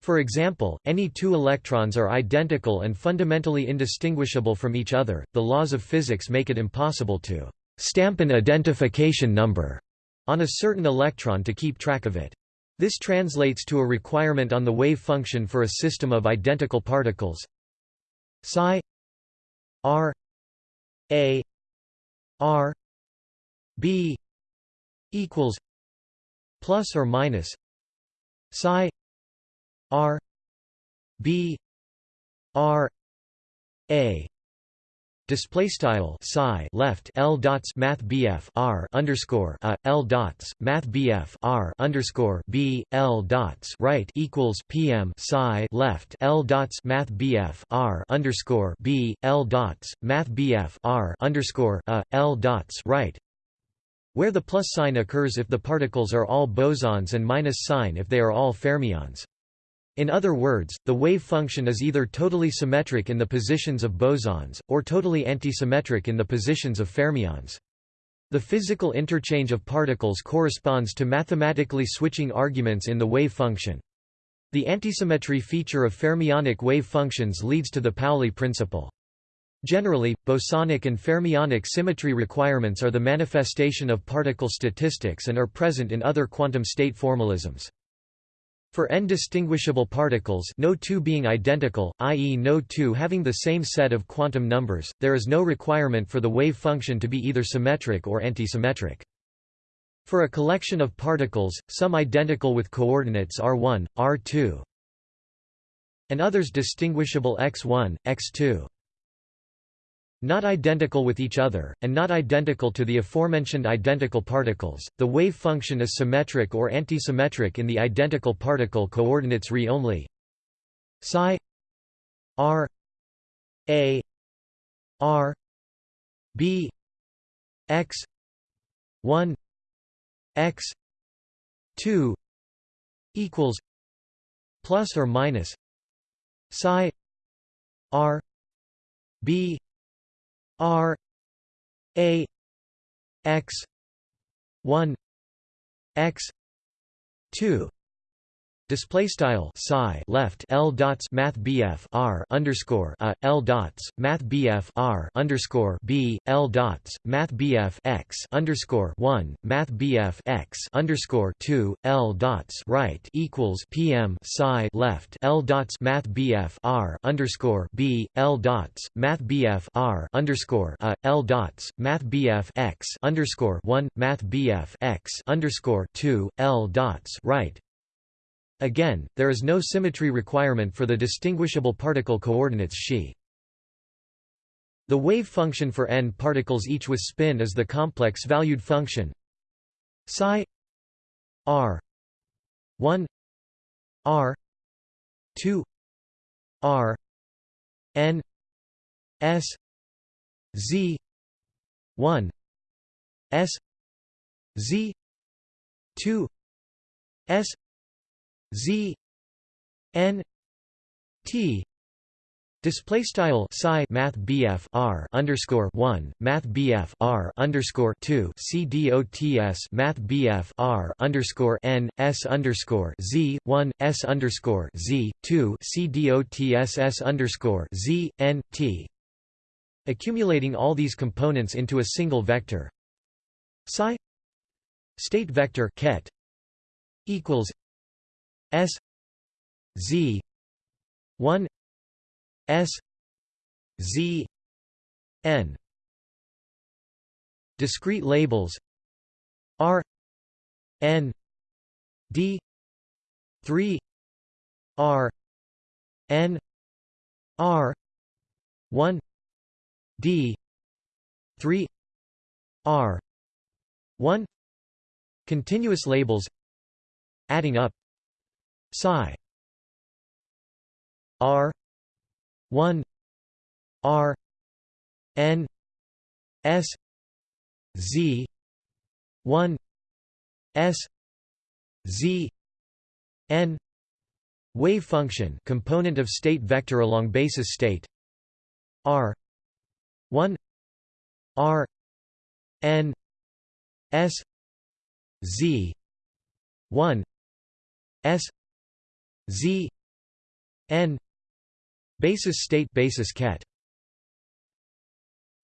For example, any two electrons are identical and fundamentally indistinguishable from each other. The laws of physics make it impossible to stamp an identification number on a certain electron to keep track of it. This translates to a requirement on the wave function for a system of identical particles psi r a r B equals plus or minus psi R B R A. Display style psi left L dots Math BF R underscore a L dots Math BF R underscore B L dots right equals PM psi left L dots Math BF R underscore B L dots Math BF R underscore a L dots right where the plus sign occurs if the particles are all bosons and minus sign if they are all fermions. In other words, the wave function is either totally symmetric in the positions of bosons, or totally antisymmetric in the positions of fermions. The physical interchange of particles corresponds to mathematically switching arguments in the wave function. The antisymmetry feature of fermionic wave functions leads to the Pauli principle. Generally, bosonic and fermionic symmetry requirements are the manifestation of particle statistics and are present in other quantum state formalisms. For n distinguishable particles no two being identical, i.e. no two having the same set of quantum numbers, there is no requirement for the wave function to be either symmetric or antisymmetric. For a collection of particles, some identical with coordinates r1, r2, and others distinguishable x1, x2 not identical with each other, and not identical to the aforementioned identical particles. The wave function is symmetric or antisymmetric in the identical particle coordinates re only. Psi r a r b x 1 x 2 equals plus or minus psi r b r a x 1 x 2 Display style psi left L dots Math BF R underscore a L dots Math BF R underscore B L dots Math BF X underscore one Math BF X underscore two L dots right equals PM psi left L dots Math BF R underscore B L dots Math BF R underscore a L dots Math BF X underscore one Math BF X underscore two L dots right Again, there is no symmetry requirement for the distinguishable particle coordinates xi. The wave function for n particles each with spin is the complex-valued function psi r 1 r 2 r n s z 1 s z 2 s Z N T. Display style psi math BF R underscore one Math BF R underscore two C D O T S Math BF R underscore N S underscore Z one S underscore Z two C D O T S S underscore Z N T. Accumulating all these components into a single vector. Psi. State vector ket equals S Z one S Z N. Discrete labels R N D three R N R one D three R one. Continuous labels Adding up psi r 1 r n s z 1 s z n wave function component of state vector along basis state r 1 r n s z 1 s Z N basis state basis ket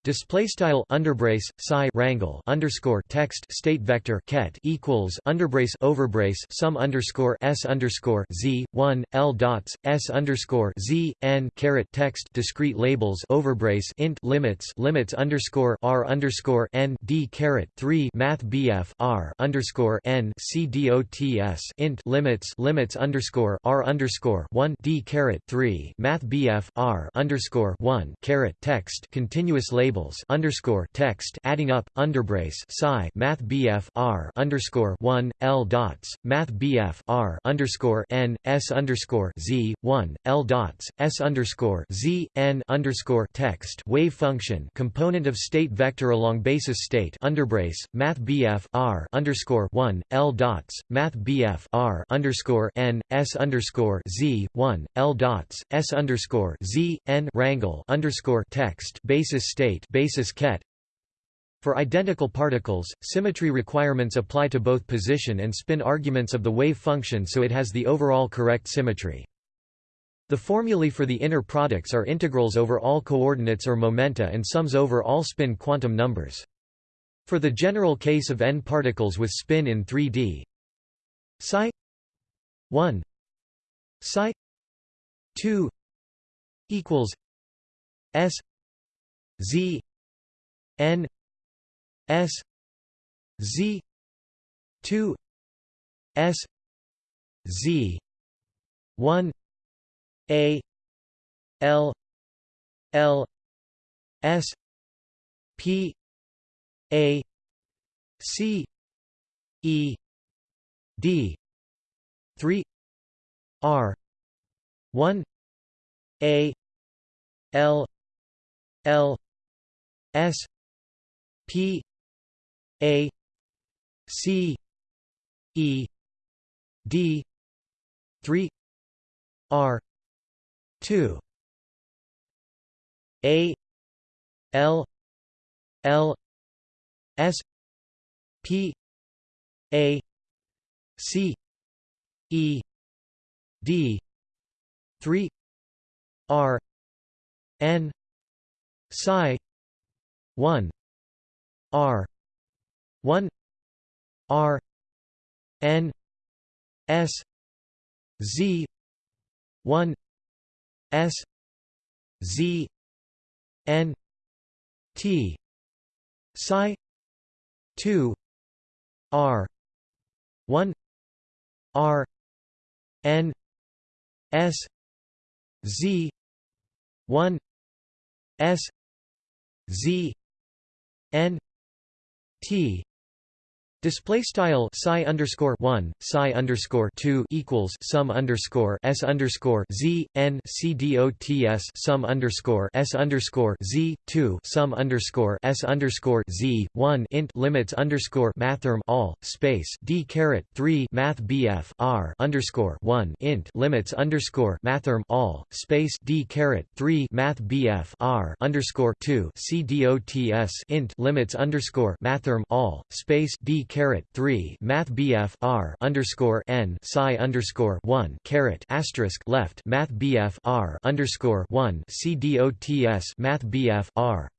Display style underbrace psi rangle underscore text state vector ket equals underbrace overbrace sum underscore s underscore z one l dots s underscore z n caret text discrete labels overbrace int limits limits underscore r underscore n d caret three math bf r underscore n c dots int limits limits underscore r underscore one d caret three math bf r underscore one caret text continuous label labels underscore text adding up underbrace psi math bf r underscore one l dots math bf r underscore n s underscore z one l dots s underscore z n underscore text wave function component of state vector along basis state underbrace math bf r underscore one l dots math bf r underscore n s underscore z one l dots s underscore z n rangle underscore text basis state basis ket for identical particles, symmetry requirements apply to both position and spin arguments of the wave function so it has the overall correct symmetry. The formulae for the inner products are integrals over all coordinates or momenta and sums over all spin quantum numbers. For the general case of n particles with spin in 3D, psi 1 psi 2 equals s Z N S Z two S Z one A L L S P A C E D three R one A L L S P A C E D three R two A L L S P A C E D three R N psi one R one R N S Z one S Z N T psi two R one R N S Z one S Z N T Display style psi underscore one psi underscore two equals sum underscore s underscore z n c d o t s sum underscore s underscore z two sum underscore s underscore z one int limits underscore mathrm all space d caret three math bf r underscore one int limits underscore mathrm all space d caret three math bf r underscore two c d o t s int limits underscore mathrm all space d caret three Math BF R underscore N psi underscore one caret asterisk left Math BF R underscore one CDOTS Math BF R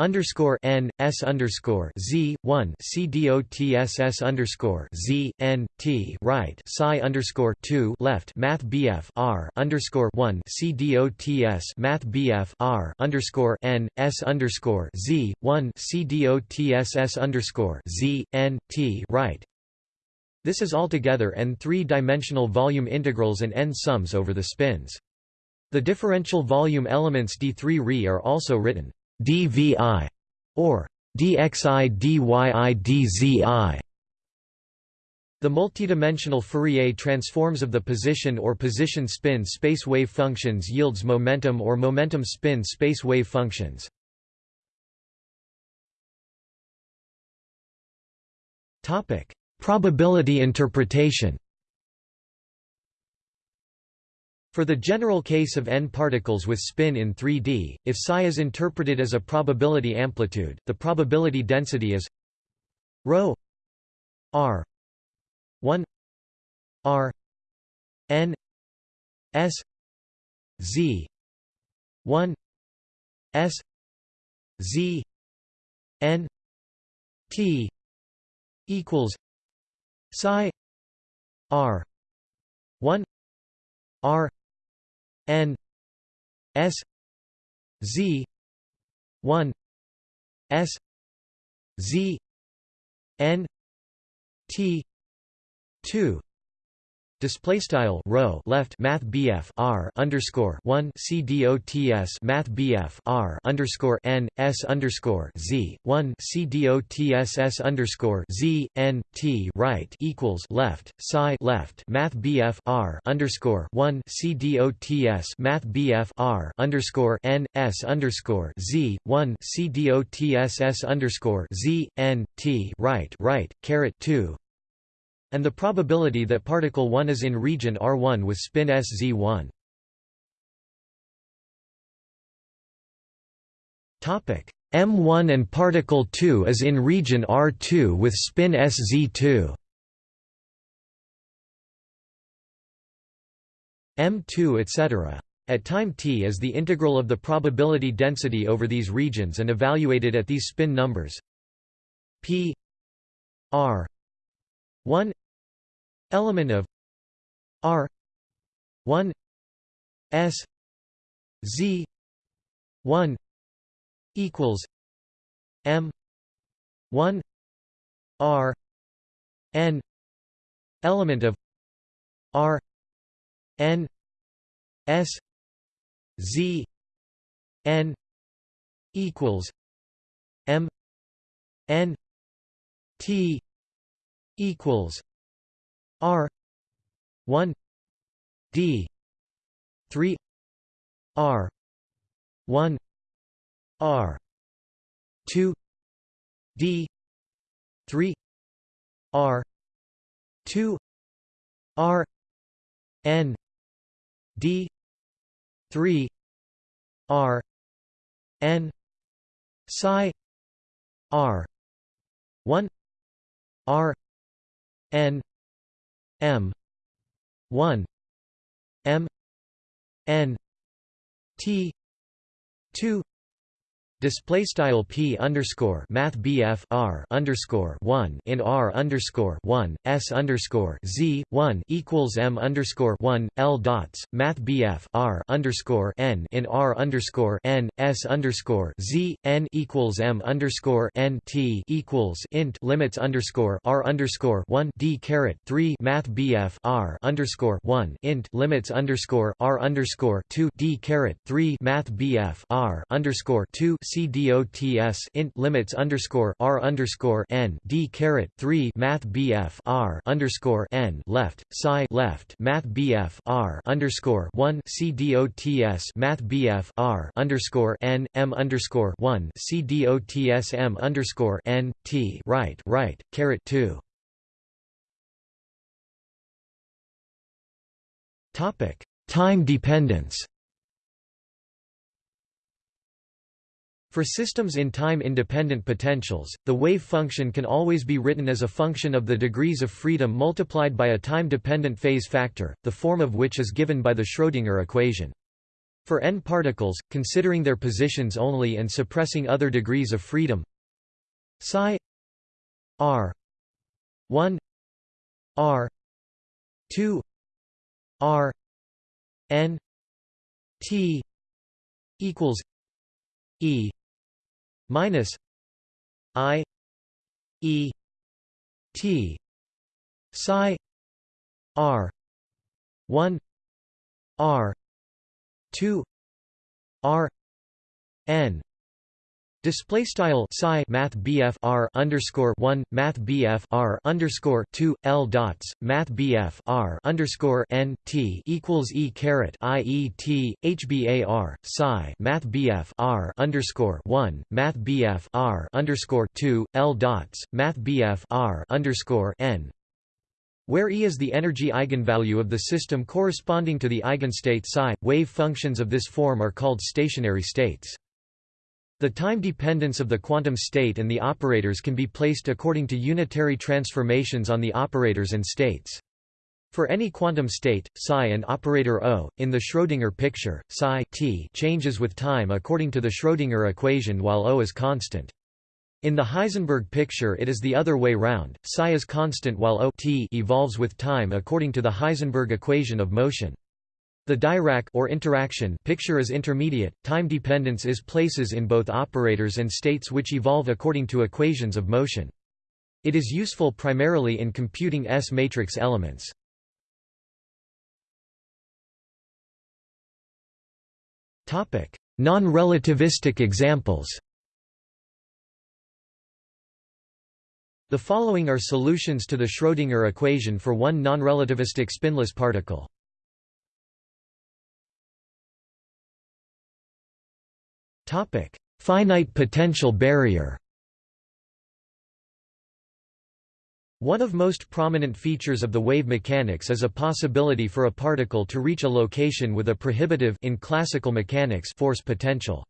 underscore n s underscore z one c d o t s s underscore z n t right psi underscore two left math bf r underscore one c d o t s math bf r underscore n s underscore z one c d o t s s underscore z n t right. This is altogether n three-dimensional volume integrals and n sums over the spins. The differential volume elements d3 Re are also written dvi or dxi dyi dzi. The multidimensional Fourier transforms of the position or position spin space wave functions yields momentum or momentum spin space wave functions. Topic: Probability interpretation. For the general case of n particles with spin in 3D, if psi is interpreted as a probability amplitude, the probability density is ρ r 1 r n s z 1 s z n t equals psi r 1 r n s z 1 s z n t 2 Display style rho left Math BF R underscore one C D O T S Math BF R underscore N S underscore Z one C D O T S S underscore Z N T right equals left psi left Math BF R underscore one C D O T S Math BF R underscore N S underscore Z one C D O T S S underscore Z N T right right caret two and the probability that particle 1 is in region R1 with spin SZ1. Topic M1 and particle 2 is in region R2 with spin SZ2. M2 etc. At time t is the integral of the probability density over these regions and evaluated at these spin numbers p r 1 element of R one S Z one equals M one R N element of R N S Z N equals M N T equals R one D three R one R two D 3 r 2 r n d 3 r n psi r 1 r n m 1 m n t 2 Display style p underscore math bf r underscore one in r underscore one s underscore z one equals m underscore one l dots math bf r underscore n in r underscore n s underscore z n equals m underscore n t equals int limits underscore r underscore one d caret three math bf r underscore one int limits underscore r underscore two d caret three math bf r underscore two C dots int limits underscore r underscore n d caret three math bf r underscore n left psi left math bf r underscore one c dots math bf r underscore n m underscore one c dots m underscore n t right right caret two. Topic: Time dependence. For systems in time-independent potentials, the wave function can always be written as a function of the degrees of freedom multiplied by a time-dependent phase factor, the form of which is given by the Schrödinger equation. For n particles, considering their positions only and suppressing other degrees of freedom psi r 1 r 2 r n t equals e minus i e t psi r 1 r 2 r n Display style psi math R underscore one math BF R underscore two L dots math BF R underscore N T equals E caret I E T HBAR psi math BF R underscore one math BF R underscore two L dots math BF R underscore N where E is the energy eigenvalue of the system corresponding to the eigenstate psi, wave functions of this form are called stationary states. The time dependence of the quantum state and the operators can be placed according to unitary transformations on the operators and states. For any quantum state, psi and operator O, in the Schrödinger picture, psi t changes with time according to the Schrödinger equation while O is constant. In the Heisenberg picture it is the other way round, psi is constant while O t evolves with time according to the Heisenberg equation of motion. The Dirac or interaction picture is intermediate. Time dependence is places in both operators and states which evolve according to equations of motion. It is useful primarily in computing S-matrix elements. Non-relativistic examples. The following are solutions to the Schrödinger equation for one non-relativistic spinless particle. Finite potential barrier One of most prominent features of the wave mechanics is a possibility for a particle to reach a location with a prohibitive in classical mechanics force potential.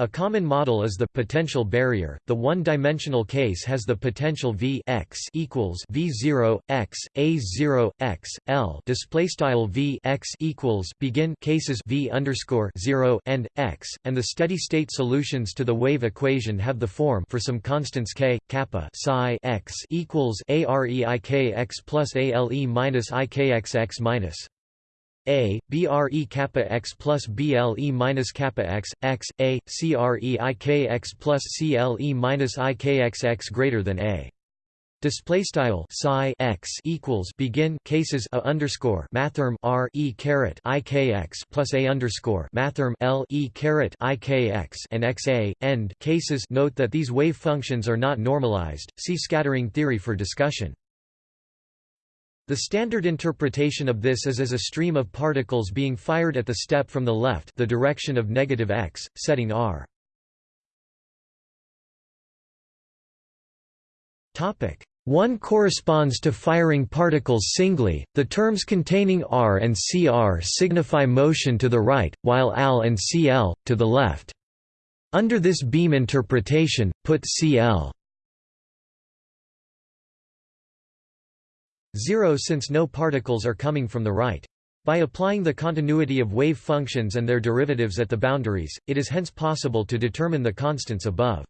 A common model is the potential barrier. The one-dimensional case has the potential V x equals V zero x A zero x L display style V x equals begin cases V underscore zero and x, and the steady-state solutions to the wave equation have the form for some constants k kappa psi x equals A R E I K x plus A L E minus I K x x minus a, BRE kappa x plus BLE minus kappa x, x, A, CRE IKX plus CLE minus IKXX greater than A. Display style psi x equals begin cases a underscore mathrm r e caret i k x plus a underscore mathrm l e caret i k x and x a end cases. Note that these wave functions are not normalized. See scattering theory for discussion. The standard interpretation of this is as a stream of particles being fired at the step from the left the direction of negative x, setting r. Topic 1 corresponds to firing particles singly. The terms containing r and cr signify motion to the right, while al and cl to the left. Under this beam interpretation, put cl 0 since no particles are coming from the right. By applying the continuity of wave functions and their derivatives at the boundaries, it is hence possible to determine the constants above.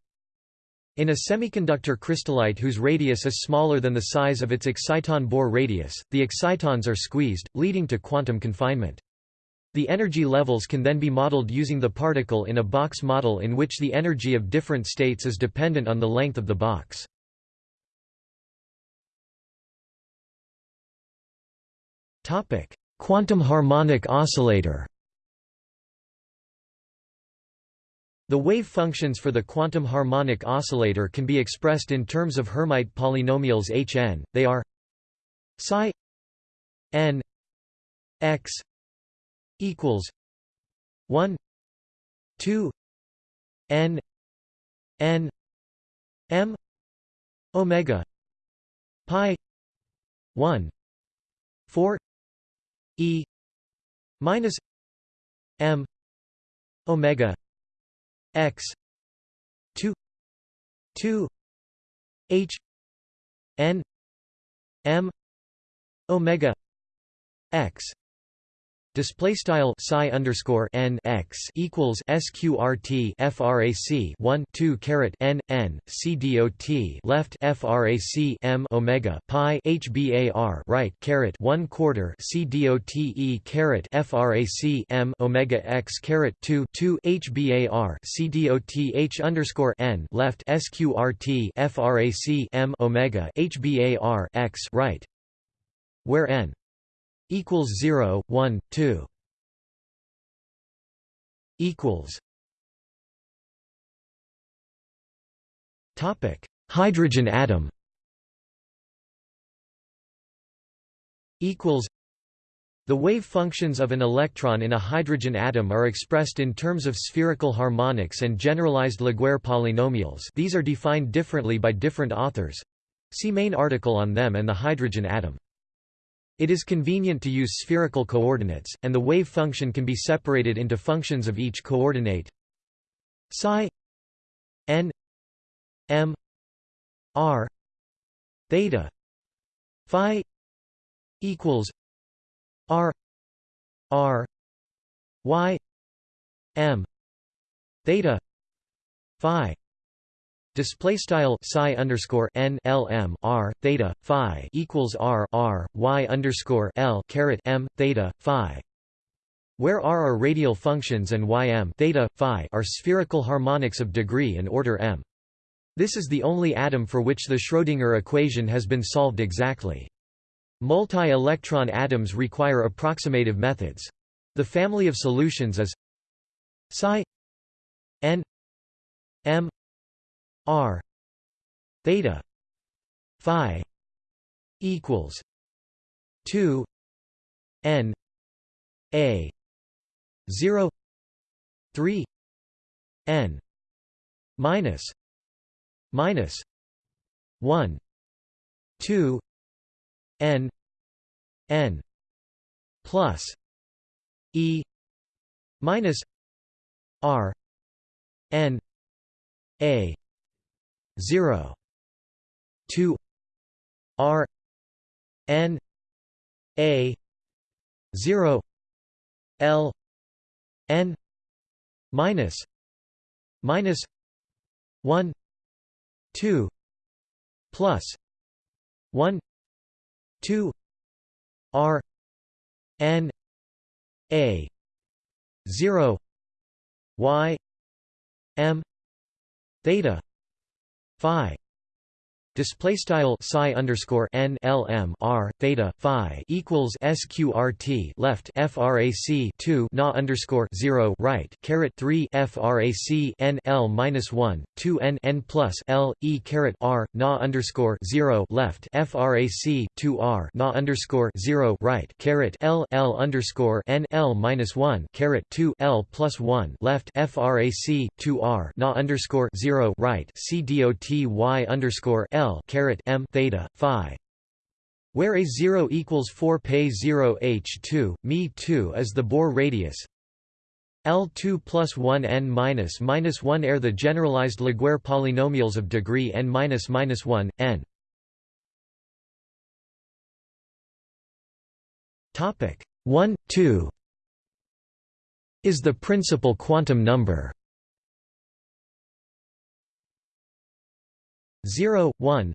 In a semiconductor crystallite whose radius is smaller than the size of its exciton Bohr radius, the excitons are squeezed, leading to quantum confinement. The energy levels can then be modeled using the particle in a box model in which the energy of different states is dependent on the length of the box. Quantum harmonic oscillator The wave functions for the quantum harmonic oscillator can be expressed in terms of Hermite polynomials Hn. They are psi n x equals 1 2 n n m omega pi 1 4 e minus m omega x 2 2 h n m omega x Display style psi underscore n x equals sqrt frac 1 2 caret n n c dot left frac m omega pi hbar right caret 1 quarter c dot e caret frac m omega x caret 2 2 hbar c dot h underscore n left sqrt frac m omega hbar x right where n equals 0 1 2 equals. Topic. Hydrogen atom. Equals. The wave functions of an electron in a hydrogen atom are expressed in terms of spherical harmonics and generalized Laguerre polynomials. These are defined differently by different authors. See main article on them and the hydrogen atom. It is convenient to use spherical coordinates, and the wave function can be separated into functions of each coordinate. Psi n m r theta phi equals r r y m theta phi Display style psi underscore n l m r theta phi equals r r y underscore l caret m theta phi, where r are radial functions and y m theta phi are spherical harmonics of degree and order m. This is the only atom for which the Schrödinger equation has been solved exactly. Multi-electron atoms require approximative methods. The family of solutions is psi n m R theta phi equals two N A zero three N minus minus one two N N plus E minus R N A 0 2 r n a 0 l n minus minus 1 2 plus 1 2 r n a 0 y m theta phi display style psi underscore n l m r theta phi equals sqrt left frac 2 na underscore 0 right caret 3 frac n l minus 1 2 n n plus l e caret r na underscore 0 left frac 2 r na underscore 0 right caret l l underscore n l minus 1 caret 2 l plus 1 left frac 2 r na underscore 0 right c dot y underscore l L m theta phi where a 0 equals 4 pay 0 h2 me 2 is the Bohr radius. L2 plus 1 n minus minus 1 are the generalized Laguerre polynomials of degree n minus minus 1 n. Topic 1 2 is the principal quantum number 0 1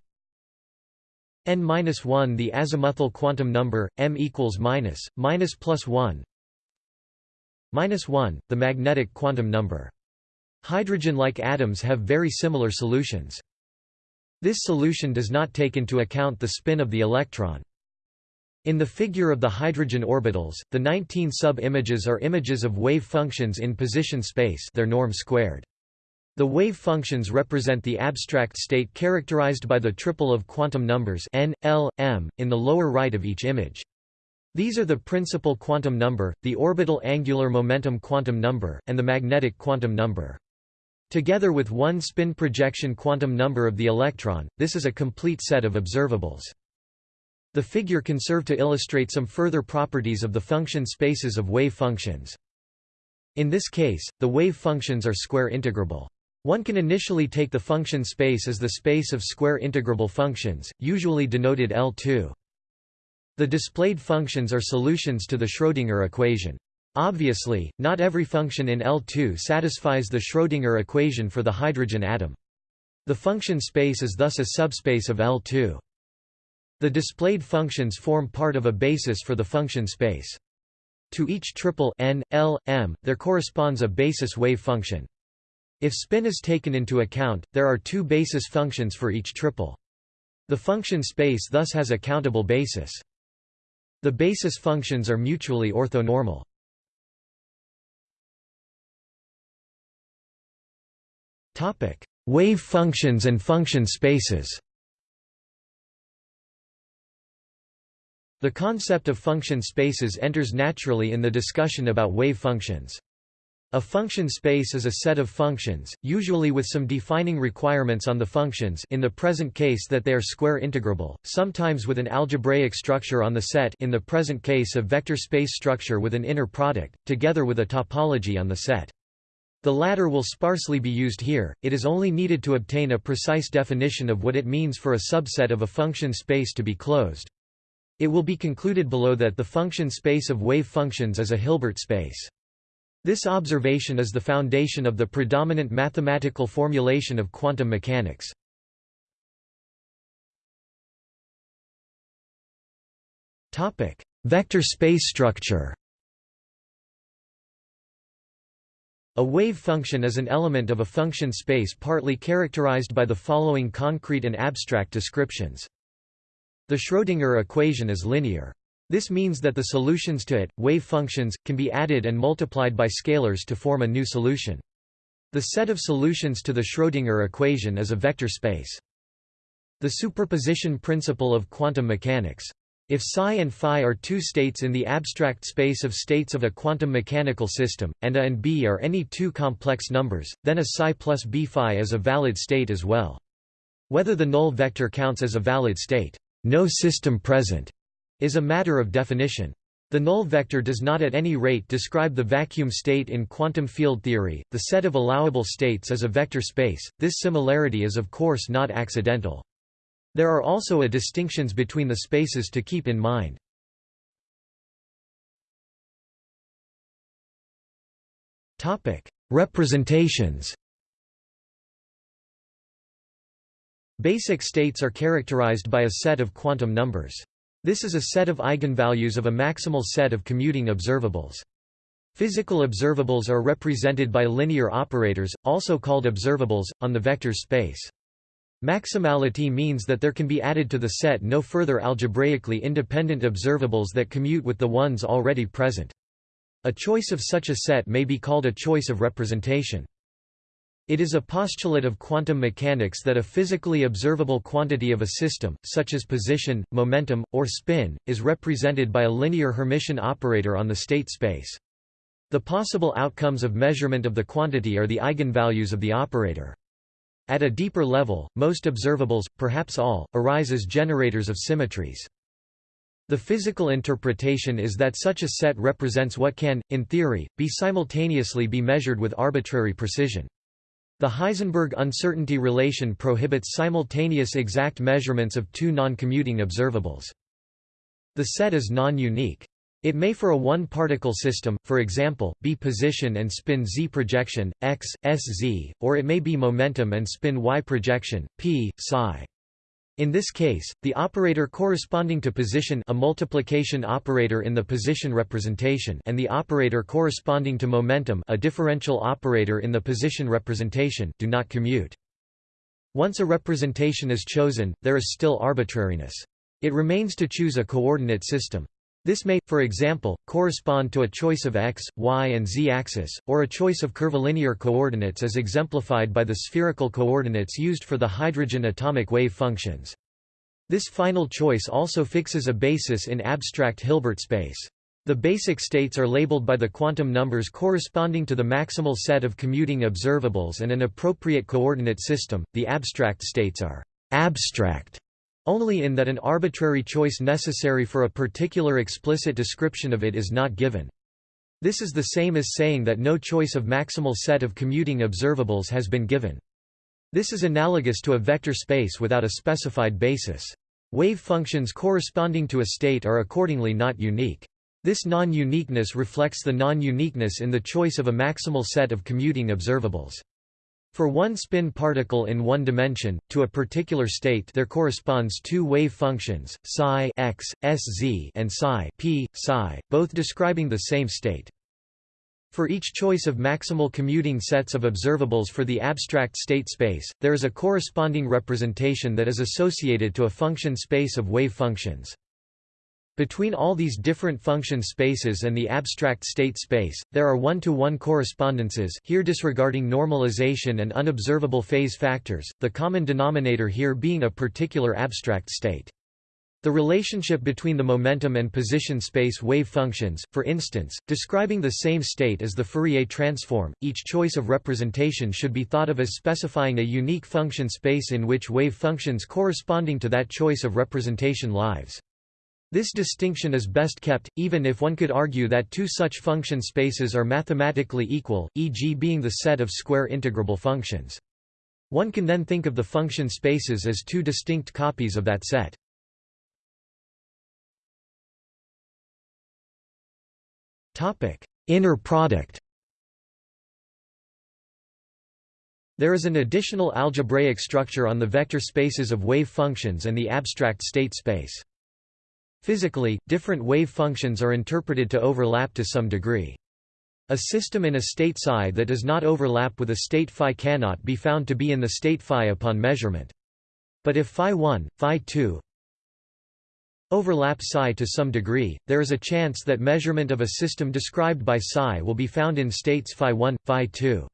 n-1 the azimuthal quantum number m equals minus minus plus 1 minus 1 the magnetic quantum number. Hydrogen-like atoms have very similar solutions. This solution does not take into account the spin of the electron. In the figure of the hydrogen orbitals the 19 sub-images are images of wave functions in position space their norm squared the wave functions represent the abstract state characterized by the triple of quantum numbers n, l, m, in the lower right of each image. These are the principal quantum number, the orbital angular momentum quantum number, and the magnetic quantum number. Together with one spin projection quantum number of the electron, this is a complete set of observables. The figure can serve to illustrate some further properties of the function spaces of wave functions. In this case, the wave functions are square integrable. One can initially take the function space as the space of square integrable functions, usually denoted L2. The displayed functions are solutions to the Schrödinger equation. Obviously, not every function in L2 satisfies the Schrödinger equation for the hydrogen atom. The function space is thus a subspace of L2. The displayed functions form part of a basis for the function space. To each triple n, l, m, there corresponds a basis wave function. If spin is taken into account, there are two basis functions for each triple. The function space thus has a countable basis. The basis functions are mutually orthonormal. Topic: Wave functions and function spaces. The concept of function spaces enters naturally in the discussion about wave functions. A function space is a set of functions, usually with some defining requirements on the functions in the present case that they are square integrable, sometimes with an algebraic structure on the set in the present case a vector space structure with an inner product, together with a topology on the set. The latter will sparsely be used here, it is only needed to obtain a precise definition of what it means for a subset of a function space to be closed. It will be concluded below that the function space of wave functions is a Hilbert space. This observation is the foundation of the predominant mathematical formulation of quantum mechanics. Topic: Vector space structure A wave function is an element of a function space partly characterized by the following concrete and abstract descriptions. The Schrödinger equation is linear. This means that the solutions to it, wave functions, can be added and multiplied by scalars to form a new solution. The set of solutions to the Schrödinger equation is a vector space. The superposition principle of quantum mechanics. If psi and phi are two states in the abstract space of states of a quantum mechanical system, and a and b are any two complex numbers, then a psi plus b phi is a valid state as well. Whether the null vector counts as a valid state, no system present, is a matter of definition. The null vector does not at any rate describe the vacuum state in quantum field theory. The set of allowable states is a vector space. This similarity is of course not accidental. There are also a distinctions between the spaces to keep in mind. Topic: Representations. Basic states are characterized by a set of quantum numbers. This is a set of eigenvalues of a maximal set of commuting observables. Physical observables are represented by linear operators, also called observables, on the vector space. Maximality means that there can be added to the set no further algebraically independent observables that commute with the ones already present. A choice of such a set may be called a choice of representation. It is a postulate of quantum mechanics that a physically observable quantity of a system, such as position, momentum, or spin, is represented by a linear Hermitian operator on the state space. The possible outcomes of measurement of the quantity are the eigenvalues of the operator. At a deeper level, most observables, perhaps all, arise as generators of symmetries. The physical interpretation is that such a set represents what can, in theory, be simultaneously be measured with arbitrary precision. The Heisenberg uncertainty relation prohibits simultaneous exact measurements of two non-commuting observables. The set is non-unique. It may for a one-particle system, for example, be position and spin z projection, x, s z, or it may be momentum and spin y projection, p, psi. In this case, the operator corresponding to position a multiplication operator in the position representation and the operator corresponding to momentum a differential operator in the position representation do not commute. Once a representation is chosen, there is still arbitrariness. It remains to choose a coordinate system. This may, for example, correspond to a choice of x, y and z-axis, or a choice of curvilinear coordinates as exemplified by the spherical coordinates used for the hydrogen atomic wave functions. This final choice also fixes a basis in abstract Hilbert space. The basic states are labeled by the quantum numbers corresponding to the maximal set of commuting observables and an appropriate coordinate system. The abstract states are abstract only in that an arbitrary choice necessary for a particular explicit description of it is not given. This is the same as saying that no choice of maximal set of commuting observables has been given. This is analogous to a vector space without a specified basis. Wave functions corresponding to a state are accordingly not unique. This non-uniqueness reflects the non-uniqueness in the choice of a maximal set of commuting observables. For one spin particle in one dimension, to a particular state there corresponds two wave functions, psi x, sz and psi p, psi, both describing the same state. For each choice of maximal commuting sets of observables for the abstract state space, there is a corresponding representation that is associated to a function space of wave functions. Between all these different function spaces and the abstract state space, there are one-to-one -one correspondences here disregarding normalization and unobservable phase factors, the common denominator here being a particular abstract state. The relationship between the momentum and position space wave functions, for instance, describing the same state as the Fourier transform, each choice of representation should be thought of as specifying a unique function space in which wave functions corresponding to that choice of representation lives. This distinction is best kept, even if one could argue that two such function spaces are mathematically equal, e.g. being the set of square integrable functions. One can then think of the function spaces as two distinct copies of that set. Inner product There is an additional algebraic structure on the vector spaces of wave functions and the abstract state space. Physically, different wave functions are interpreted to overlap to some degree. A system in a state psi that does not overlap with a state phi cannot be found to be in the state phi upon measurement. But if phi 1, phi 2 overlap psi to some degree, there is a chance that measurement of a system described by psi will be found in states phi 1, phi 2.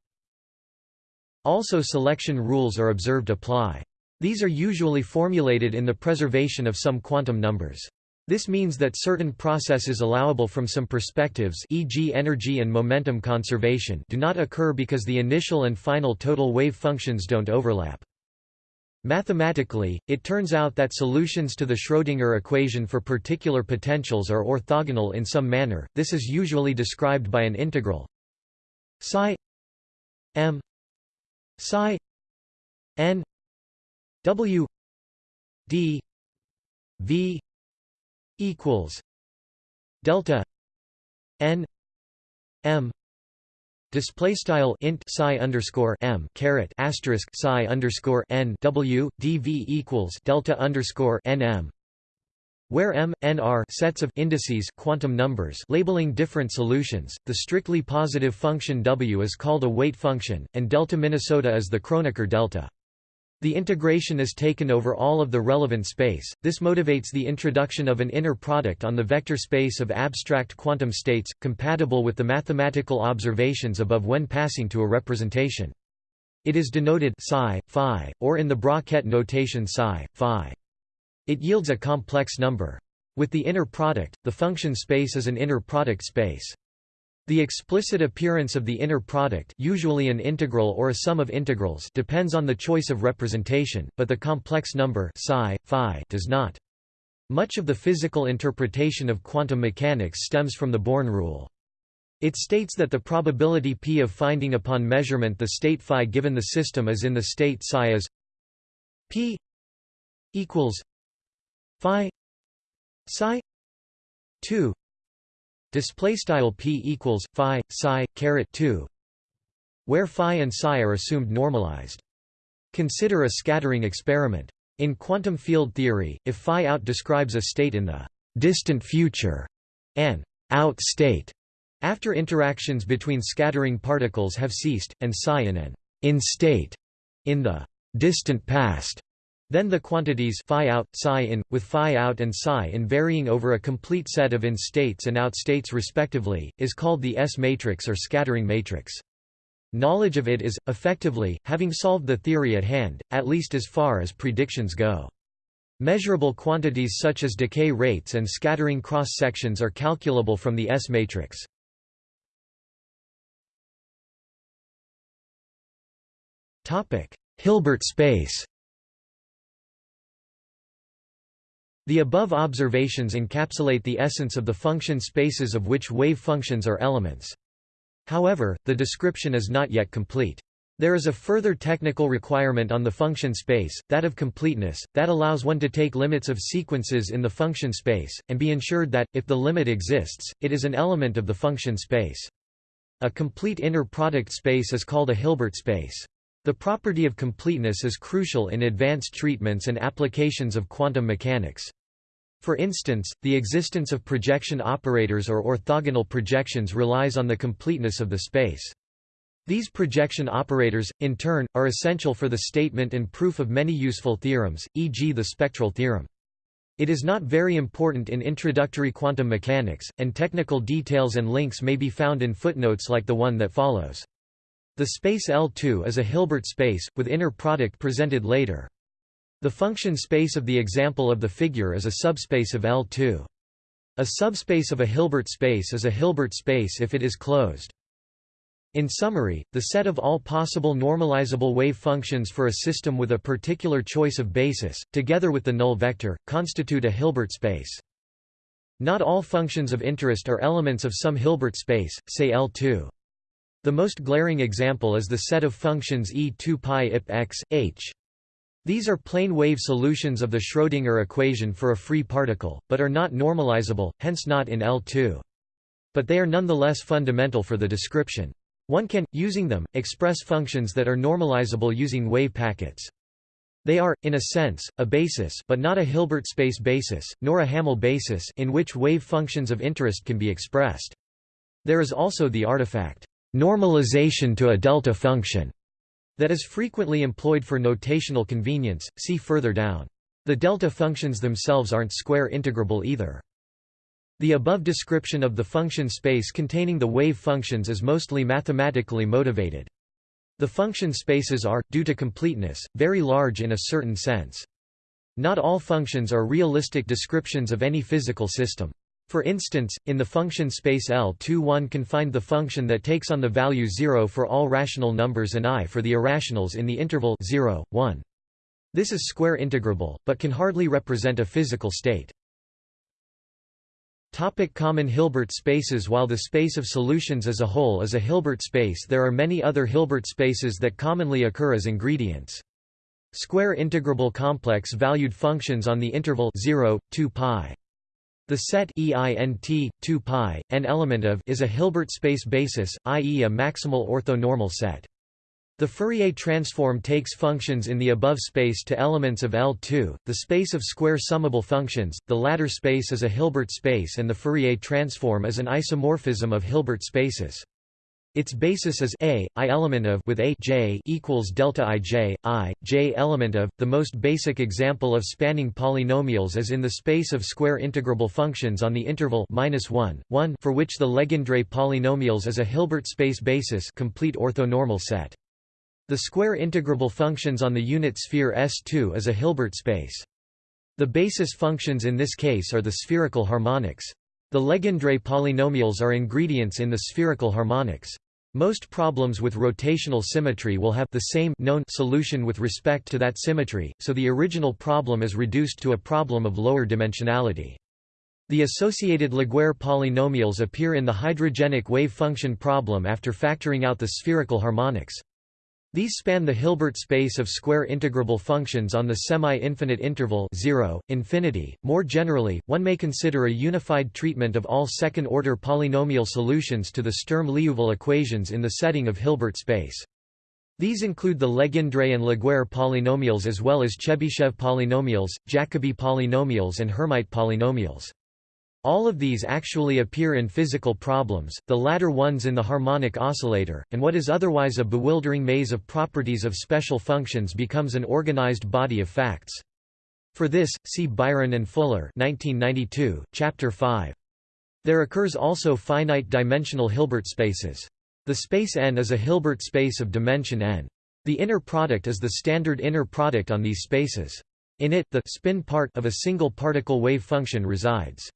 Also selection rules are observed apply. These are usually formulated in the preservation of some quantum numbers. This means that certain processes allowable from some perspectives e.g. energy and momentum conservation do not occur because the initial and final total wave functions don't overlap. Mathematically, it turns out that solutions to the Schrödinger equation for particular potentials are orthogonal in some manner, this is usually described by an integral psi m psi n w d v equals delta n m display style int psi underscore m caret asterisk psi underscore n w dv equals delta underscore n m where m, n are sets of indices quantum numbers labeling different solutions, the strictly positive function w is called a weight function, and delta Minnesota is the Kronecker delta. The integration is taken over all of the relevant space, this motivates the introduction of an inner product on the vector space of abstract quantum states, compatible with the mathematical observations above when passing to a representation. It is denoted psi, phi, or in the bracket notation psi, phi. It yields a complex number. With the inner product, the function space is an inner product space. The explicit appearance of the inner product usually an integral or a sum of integrals depends on the choice of representation, but the complex number psi, phi does not. Much of the physical interpretation of quantum mechanics stems from the Born rule. It states that the probability p of finding upon measurement the state phi given the system is in the state psi is p equals phi psi 2 display style p equals phi psi caret 2 where phi and psi are assumed normalized. Consider a scattering experiment. In quantum field theory if phi out describes a state in the distant future an out state after interactions between scattering particles have ceased and psi in an in state in the distant past then the quantities phi out, psi in, with phi out and psi in varying over a complete set of in-states and out-states respectively, is called the S-matrix or scattering matrix. Knowledge of it is, effectively, having solved the theory at hand, at least as far as predictions go. Measurable quantities such as decay rates and scattering cross-sections are calculable from the S-matrix. Hilbert space The above observations encapsulate the essence of the function spaces of which wave functions are elements. However, the description is not yet complete. There is a further technical requirement on the function space, that of completeness, that allows one to take limits of sequences in the function space, and be ensured that, if the limit exists, it is an element of the function space. A complete inner product space is called a Hilbert space. The property of completeness is crucial in advanced treatments and applications of quantum mechanics. For instance, the existence of projection operators or orthogonal projections relies on the completeness of the space. These projection operators, in turn, are essential for the statement and proof of many useful theorems, e.g. the spectral theorem. It is not very important in introductory quantum mechanics, and technical details and links may be found in footnotes like the one that follows. The space L2 is a Hilbert space, with inner product presented later. The function space of the example of the figure is a subspace of L2. A subspace of a Hilbert space is a Hilbert space if it is closed. In summary, the set of all possible normalizable wave functions for a system with a particular choice of basis, together with the null vector, constitute a Hilbert space. Not all functions of interest are elements of some Hilbert space, say L2. The most glaring example is the set of functions E2 pi ip x, h. These are plane wave solutions of the Schrödinger equation for a free particle, but are not normalizable, hence not in L2. But they are nonetheless fundamental for the description. One can, using them, express functions that are normalizable using wave packets. They are, in a sense, a basis but not a Hilbert space basis, nor a Hamel basis in which wave functions of interest can be expressed. There is also the artifact, normalization to a delta function, that is frequently employed for notational convenience, see further down. The delta functions themselves aren't square integrable either. The above description of the function space containing the wave functions is mostly mathematically motivated. The function spaces are, due to completeness, very large in a certain sense. Not all functions are realistic descriptions of any physical system. For instance, in the function space L2 one can find the function that takes on the value 0 for all rational numbers and i for the irrationals in the interval 0, 1. This is square integrable, but can hardly represent a physical state. Topic common Hilbert spaces While the space of solutions as a whole is a Hilbert space there are many other Hilbert spaces that commonly occur as ingredients. Square integrable complex valued functions on the interval 0, 2 pi. The set EINT 2 pi n element of is a Hilbert space basis, i.e. a maximal orthonormal set. The Fourier transform takes functions in the above space to elements of L2, the space of square summable functions. The latter space is a Hilbert space and the Fourier transform is an isomorphism of Hilbert spaces. Its basis is a i element of with a j equals delta i j i j element of. The most basic example of spanning polynomials is in the space of square integrable functions on the interval minus one one for which the Legendre polynomials is a Hilbert space basis complete orthonormal set. The square integrable functions on the unit sphere S2 is a Hilbert space. The basis functions in this case are the spherical harmonics. The Legendre polynomials are ingredients in the spherical harmonics. Most problems with rotational symmetry will have the same known solution with respect to that symmetry, so the original problem is reduced to a problem of lower dimensionality. The associated Laguerre polynomials appear in the hydrogenic wave function problem after factoring out the spherical harmonics. These span the Hilbert space of square integrable functions on the semi-infinite interval 0, infinity. More generally, one may consider a unified treatment of all second-order polynomial solutions to the Sturm-Liouville equations in the setting of Hilbert space. These include the Legendre and Laguerre polynomials as well as Chebyshev polynomials, Jacobi polynomials and Hermite polynomials. All of these actually appear in physical problems, the latter ones in the harmonic oscillator, and what is otherwise a bewildering maze of properties of special functions becomes an organized body of facts. For this, see Byron and Fuller 1992, Chapter 5. There occurs also finite-dimensional Hilbert spaces. The space n is a Hilbert space of dimension n. The inner product is the standard inner product on these spaces. In it, the spin part of a single particle wave function resides.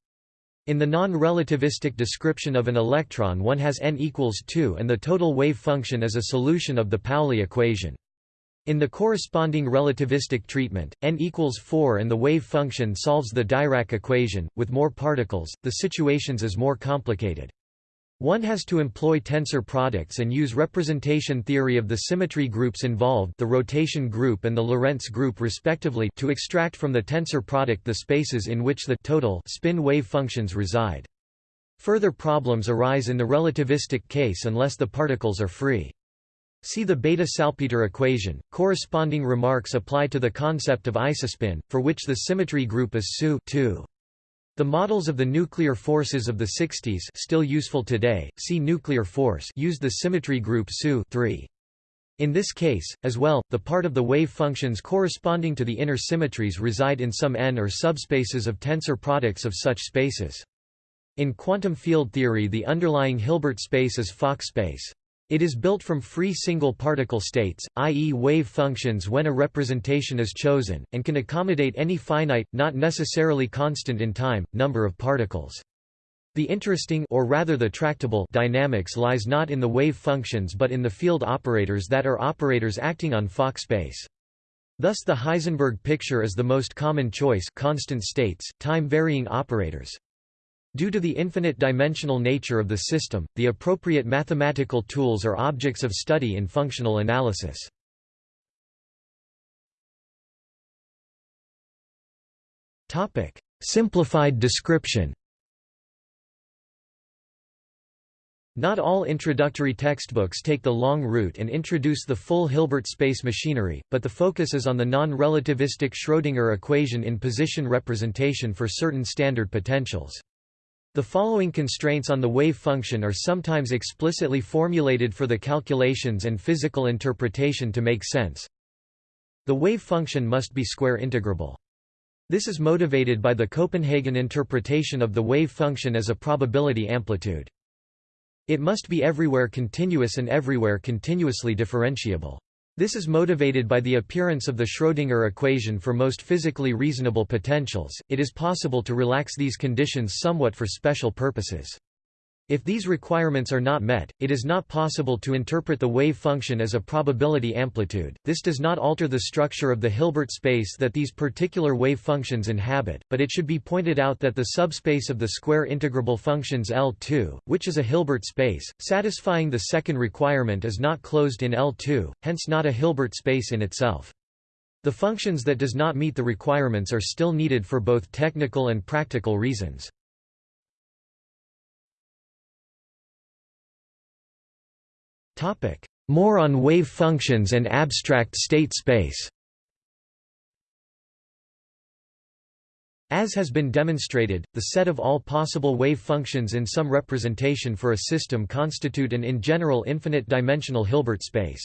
In the non-relativistic description of an electron one has n equals 2 and the total wave function is a solution of the Pauli equation. In the corresponding relativistic treatment, n equals 4 and the wave function solves the Dirac equation. With more particles, the situations is more complicated. One has to employ tensor products and use representation theory of the symmetry groups involved the rotation group and the Lorentz group respectively to extract from the tensor product the spaces in which the total spin wave functions reside. Further problems arise in the relativistic case unless the particles are free. See the Bethe-Salpeter equation. Corresponding remarks apply to the concept of isospin, for which the symmetry group is SU 2. The models of the nuclear forces of the 60s still useful today, see nuclear force used the symmetry group SU 3. In this case, as well, the part of the wave functions corresponding to the inner symmetries reside in some n or subspaces of tensor products of such spaces. In quantum field theory the underlying Hilbert space is Fock space. It is built from free single particle states, i.e. wave functions when a representation is chosen, and can accommodate any finite, not necessarily constant in time, number of particles. The interesting or rather the tractable dynamics lies not in the wave functions but in the field operators that are operators acting on Fock space. Thus the Heisenberg picture is the most common choice constant states, time-varying operators. Due to the infinite dimensional nature of the system, the appropriate mathematical tools are objects of study in functional analysis. Simplified description Not all introductory textbooks take the long route and introduce the full Hilbert space machinery, but the focus is on the non-relativistic Schrödinger equation in position representation for certain standard potentials. The following constraints on the wave function are sometimes explicitly formulated for the calculations and physical interpretation to make sense. The wave function must be square integrable. This is motivated by the Copenhagen interpretation of the wave function as a probability amplitude. It must be everywhere continuous and everywhere continuously differentiable. This is motivated by the appearance of the Schrödinger equation for most physically reasonable potentials. It is possible to relax these conditions somewhat for special purposes. If these requirements are not met, it is not possible to interpret the wave function as a probability amplitude. This does not alter the structure of the Hilbert space that these particular wave functions inhabit, but it should be pointed out that the subspace of the square integrable functions L2, which is a Hilbert space, satisfying the second requirement is not closed in L2, hence not a Hilbert space in itself. The functions that does not meet the requirements are still needed for both technical and practical reasons. More on wave functions and abstract state space As has been demonstrated, the set of all possible wave functions in some representation for a system constitute an in general infinite-dimensional Hilbert space.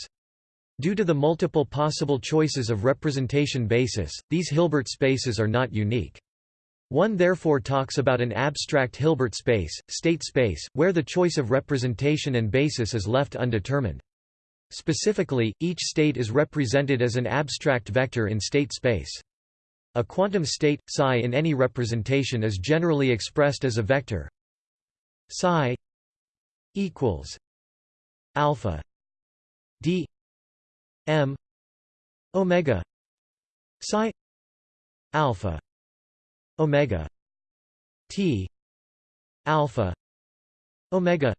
Due to the multiple possible choices of representation basis, these Hilbert spaces are not unique. One therefore talks about an abstract Hilbert space, state space, where the choice of representation and basis is left undetermined. Specifically, each state is represented as an abstract vector in state space. A quantum state, psi in any representation is generally expressed as a vector psi equals alpha d m omega psi alpha omega t alpha omega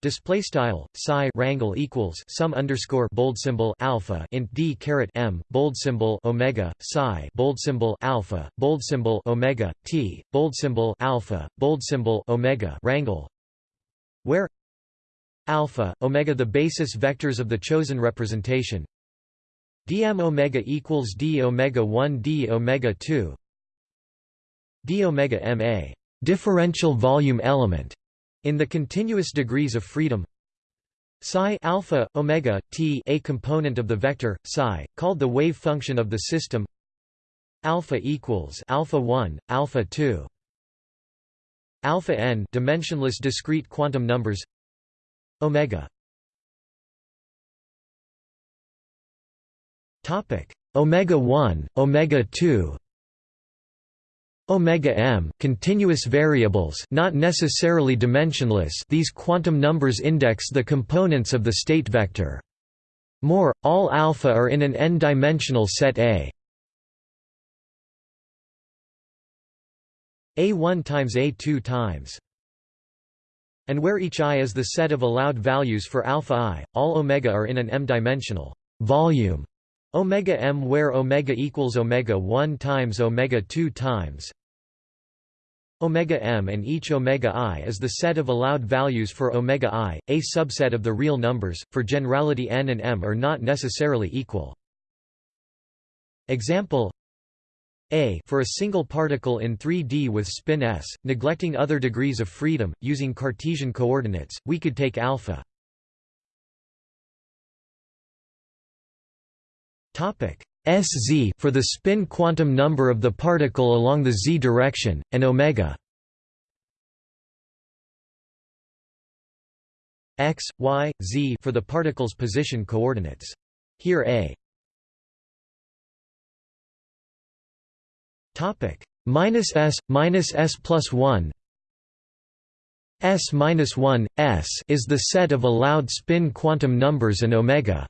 Display style psi rangle equals sum underscore bold symbol alpha int d caret m bold symbol omega psi bold symbol alpha bold symbol omega t bold symbol alpha bold symbol omega rangle where alpha omega the basis vectors of the chosen representation. Dm omega equals d omega 1 d omega 2 d omega ma differential volume element in the continuous degrees of freedom. Psi alpha omega t a component of the vector psi called the wave function of the system. Alpha equals alpha 1 alpha 2 alpha n dimensionless discrete quantum numbers. Omega. Topic. Omega 1 omega 2 omega m continuous variables not necessarily dimensionless these quantum numbers index the components of the state vector. More all alpha are in an n-dimensional set A. A1 times A2 times. And where each i is the set of allowed values for alpha i all omega are in an m-dimensional volume. Omega m where omega equals omega 1 times omega 2 times omega m and each omega i is the set of allowed values for omega i, a subset of the real numbers, for generality n and m are not necessarily equal. Example a for a single particle in 3D with spin s, neglecting other degrees of freedom, using Cartesian coordinates, we could take alpha. Topic Sz for the spin quantum number of the particle along the z direction, and omega. X, y, z for the particle's position coordinates. Here a. Topic. Minus s minus s plus one. S minus one s is the set of allowed spin quantum numbers and omega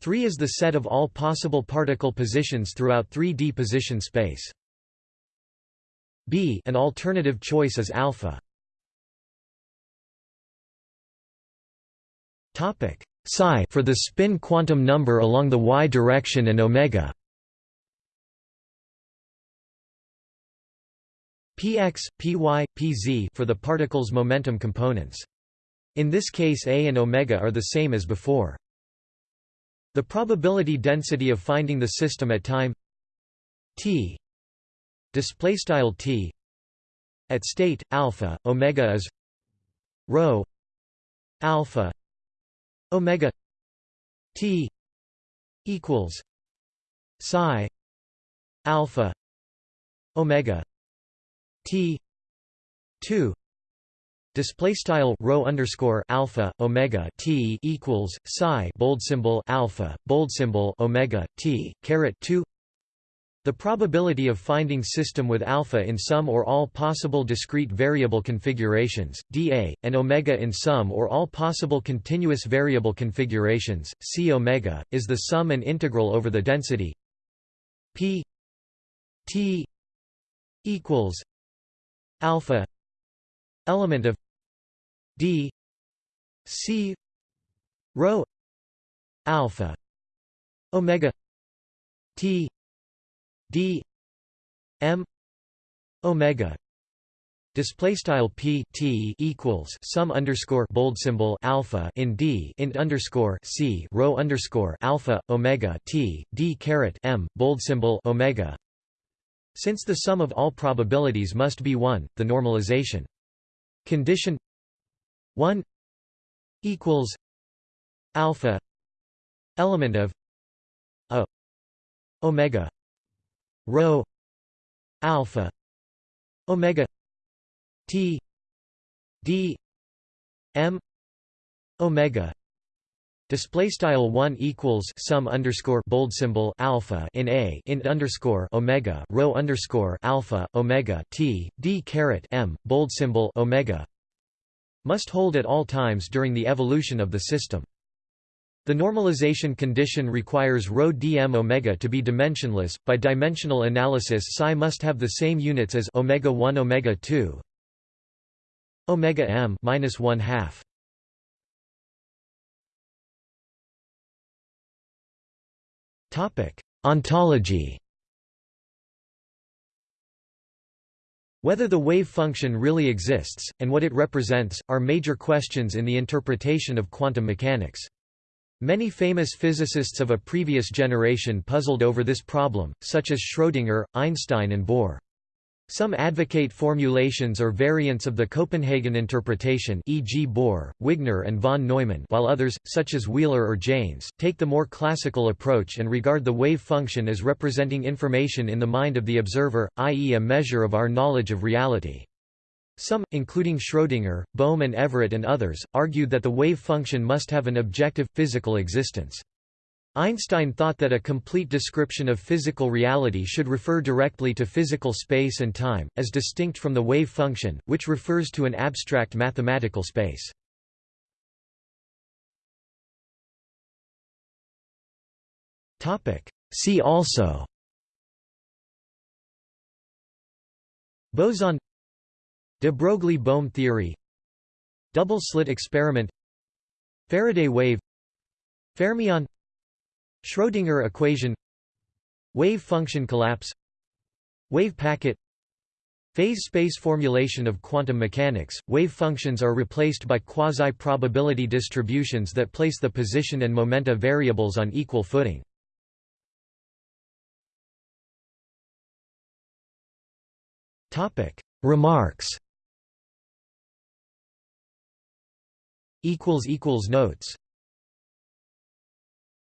3 is the set of all possible particle positions throughout 3D position space. B an alternative choice is alpha. Topic psi for the spin quantum number along the y direction and omega. px, py, pz for the particle's momentum components. In this case A and omega are the same as before. The probability density of finding the system at time t display style t at state alpha omega is rho alpha omega t equals psi alpha omega t 2 display style rho underscore alpha omega t equals psi bold symbol alpha bold symbol omega t caret 2 the probability of finding system with alpha in some or all possible discrete variable configurations, dA, and omega in some or all possible continuous variable configurations, c omega, is the sum and integral over the density p t equals alpha element of d c rho alpha omega t d m omega. Display style p t equals sum underscore bold symbol alpha in d int underscore c rho underscore alpha omega t d caret m bold symbol omega. Since the sum of all probabilities must be 1 the normalization. Condition 1 equals alpha element of a omega rho alpha omega t d m omega. Display style one equals sum underscore bold symbol alpha in a int underscore omega rho underscore alpha omega t d caret m bold symbol omega must hold at all times during the evolution of the system. The normalization condition requires rho dm omega to be dimensionless. By dimensional analysis, psi must have the same units as omega 1 omega 2 omega m minus 1 half. Topic: Ontology Whether the wave function really exists, and what it represents, are major questions in the interpretation of quantum mechanics. Many famous physicists of a previous generation puzzled over this problem, such as Schrödinger, Einstein and Bohr. Some advocate formulations or variants of the Copenhagen interpretation e.g. Bohr, Wigner and von Neumann while others, such as Wheeler or Jaynes, take the more classical approach and regard the wave function as representing information in the mind of the observer, i.e. a measure of our knowledge of reality. Some, including Schrödinger, Bohm and Everett and others, argued that the wave function must have an objective, physical existence. Einstein thought that a complete description of physical reality should refer directly to physical space and time, as distinct from the wave function, which refers to an abstract mathematical space. See also Boson De Broglie–Bohm theory Double-slit experiment Faraday wave Fermion Schrödinger equation Wave function collapse Wave packet Phase space formulation of quantum mechanics, wave functions are replaced by quasi-probability distributions that place the position and momenta variables on equal footing. Remarks. Notes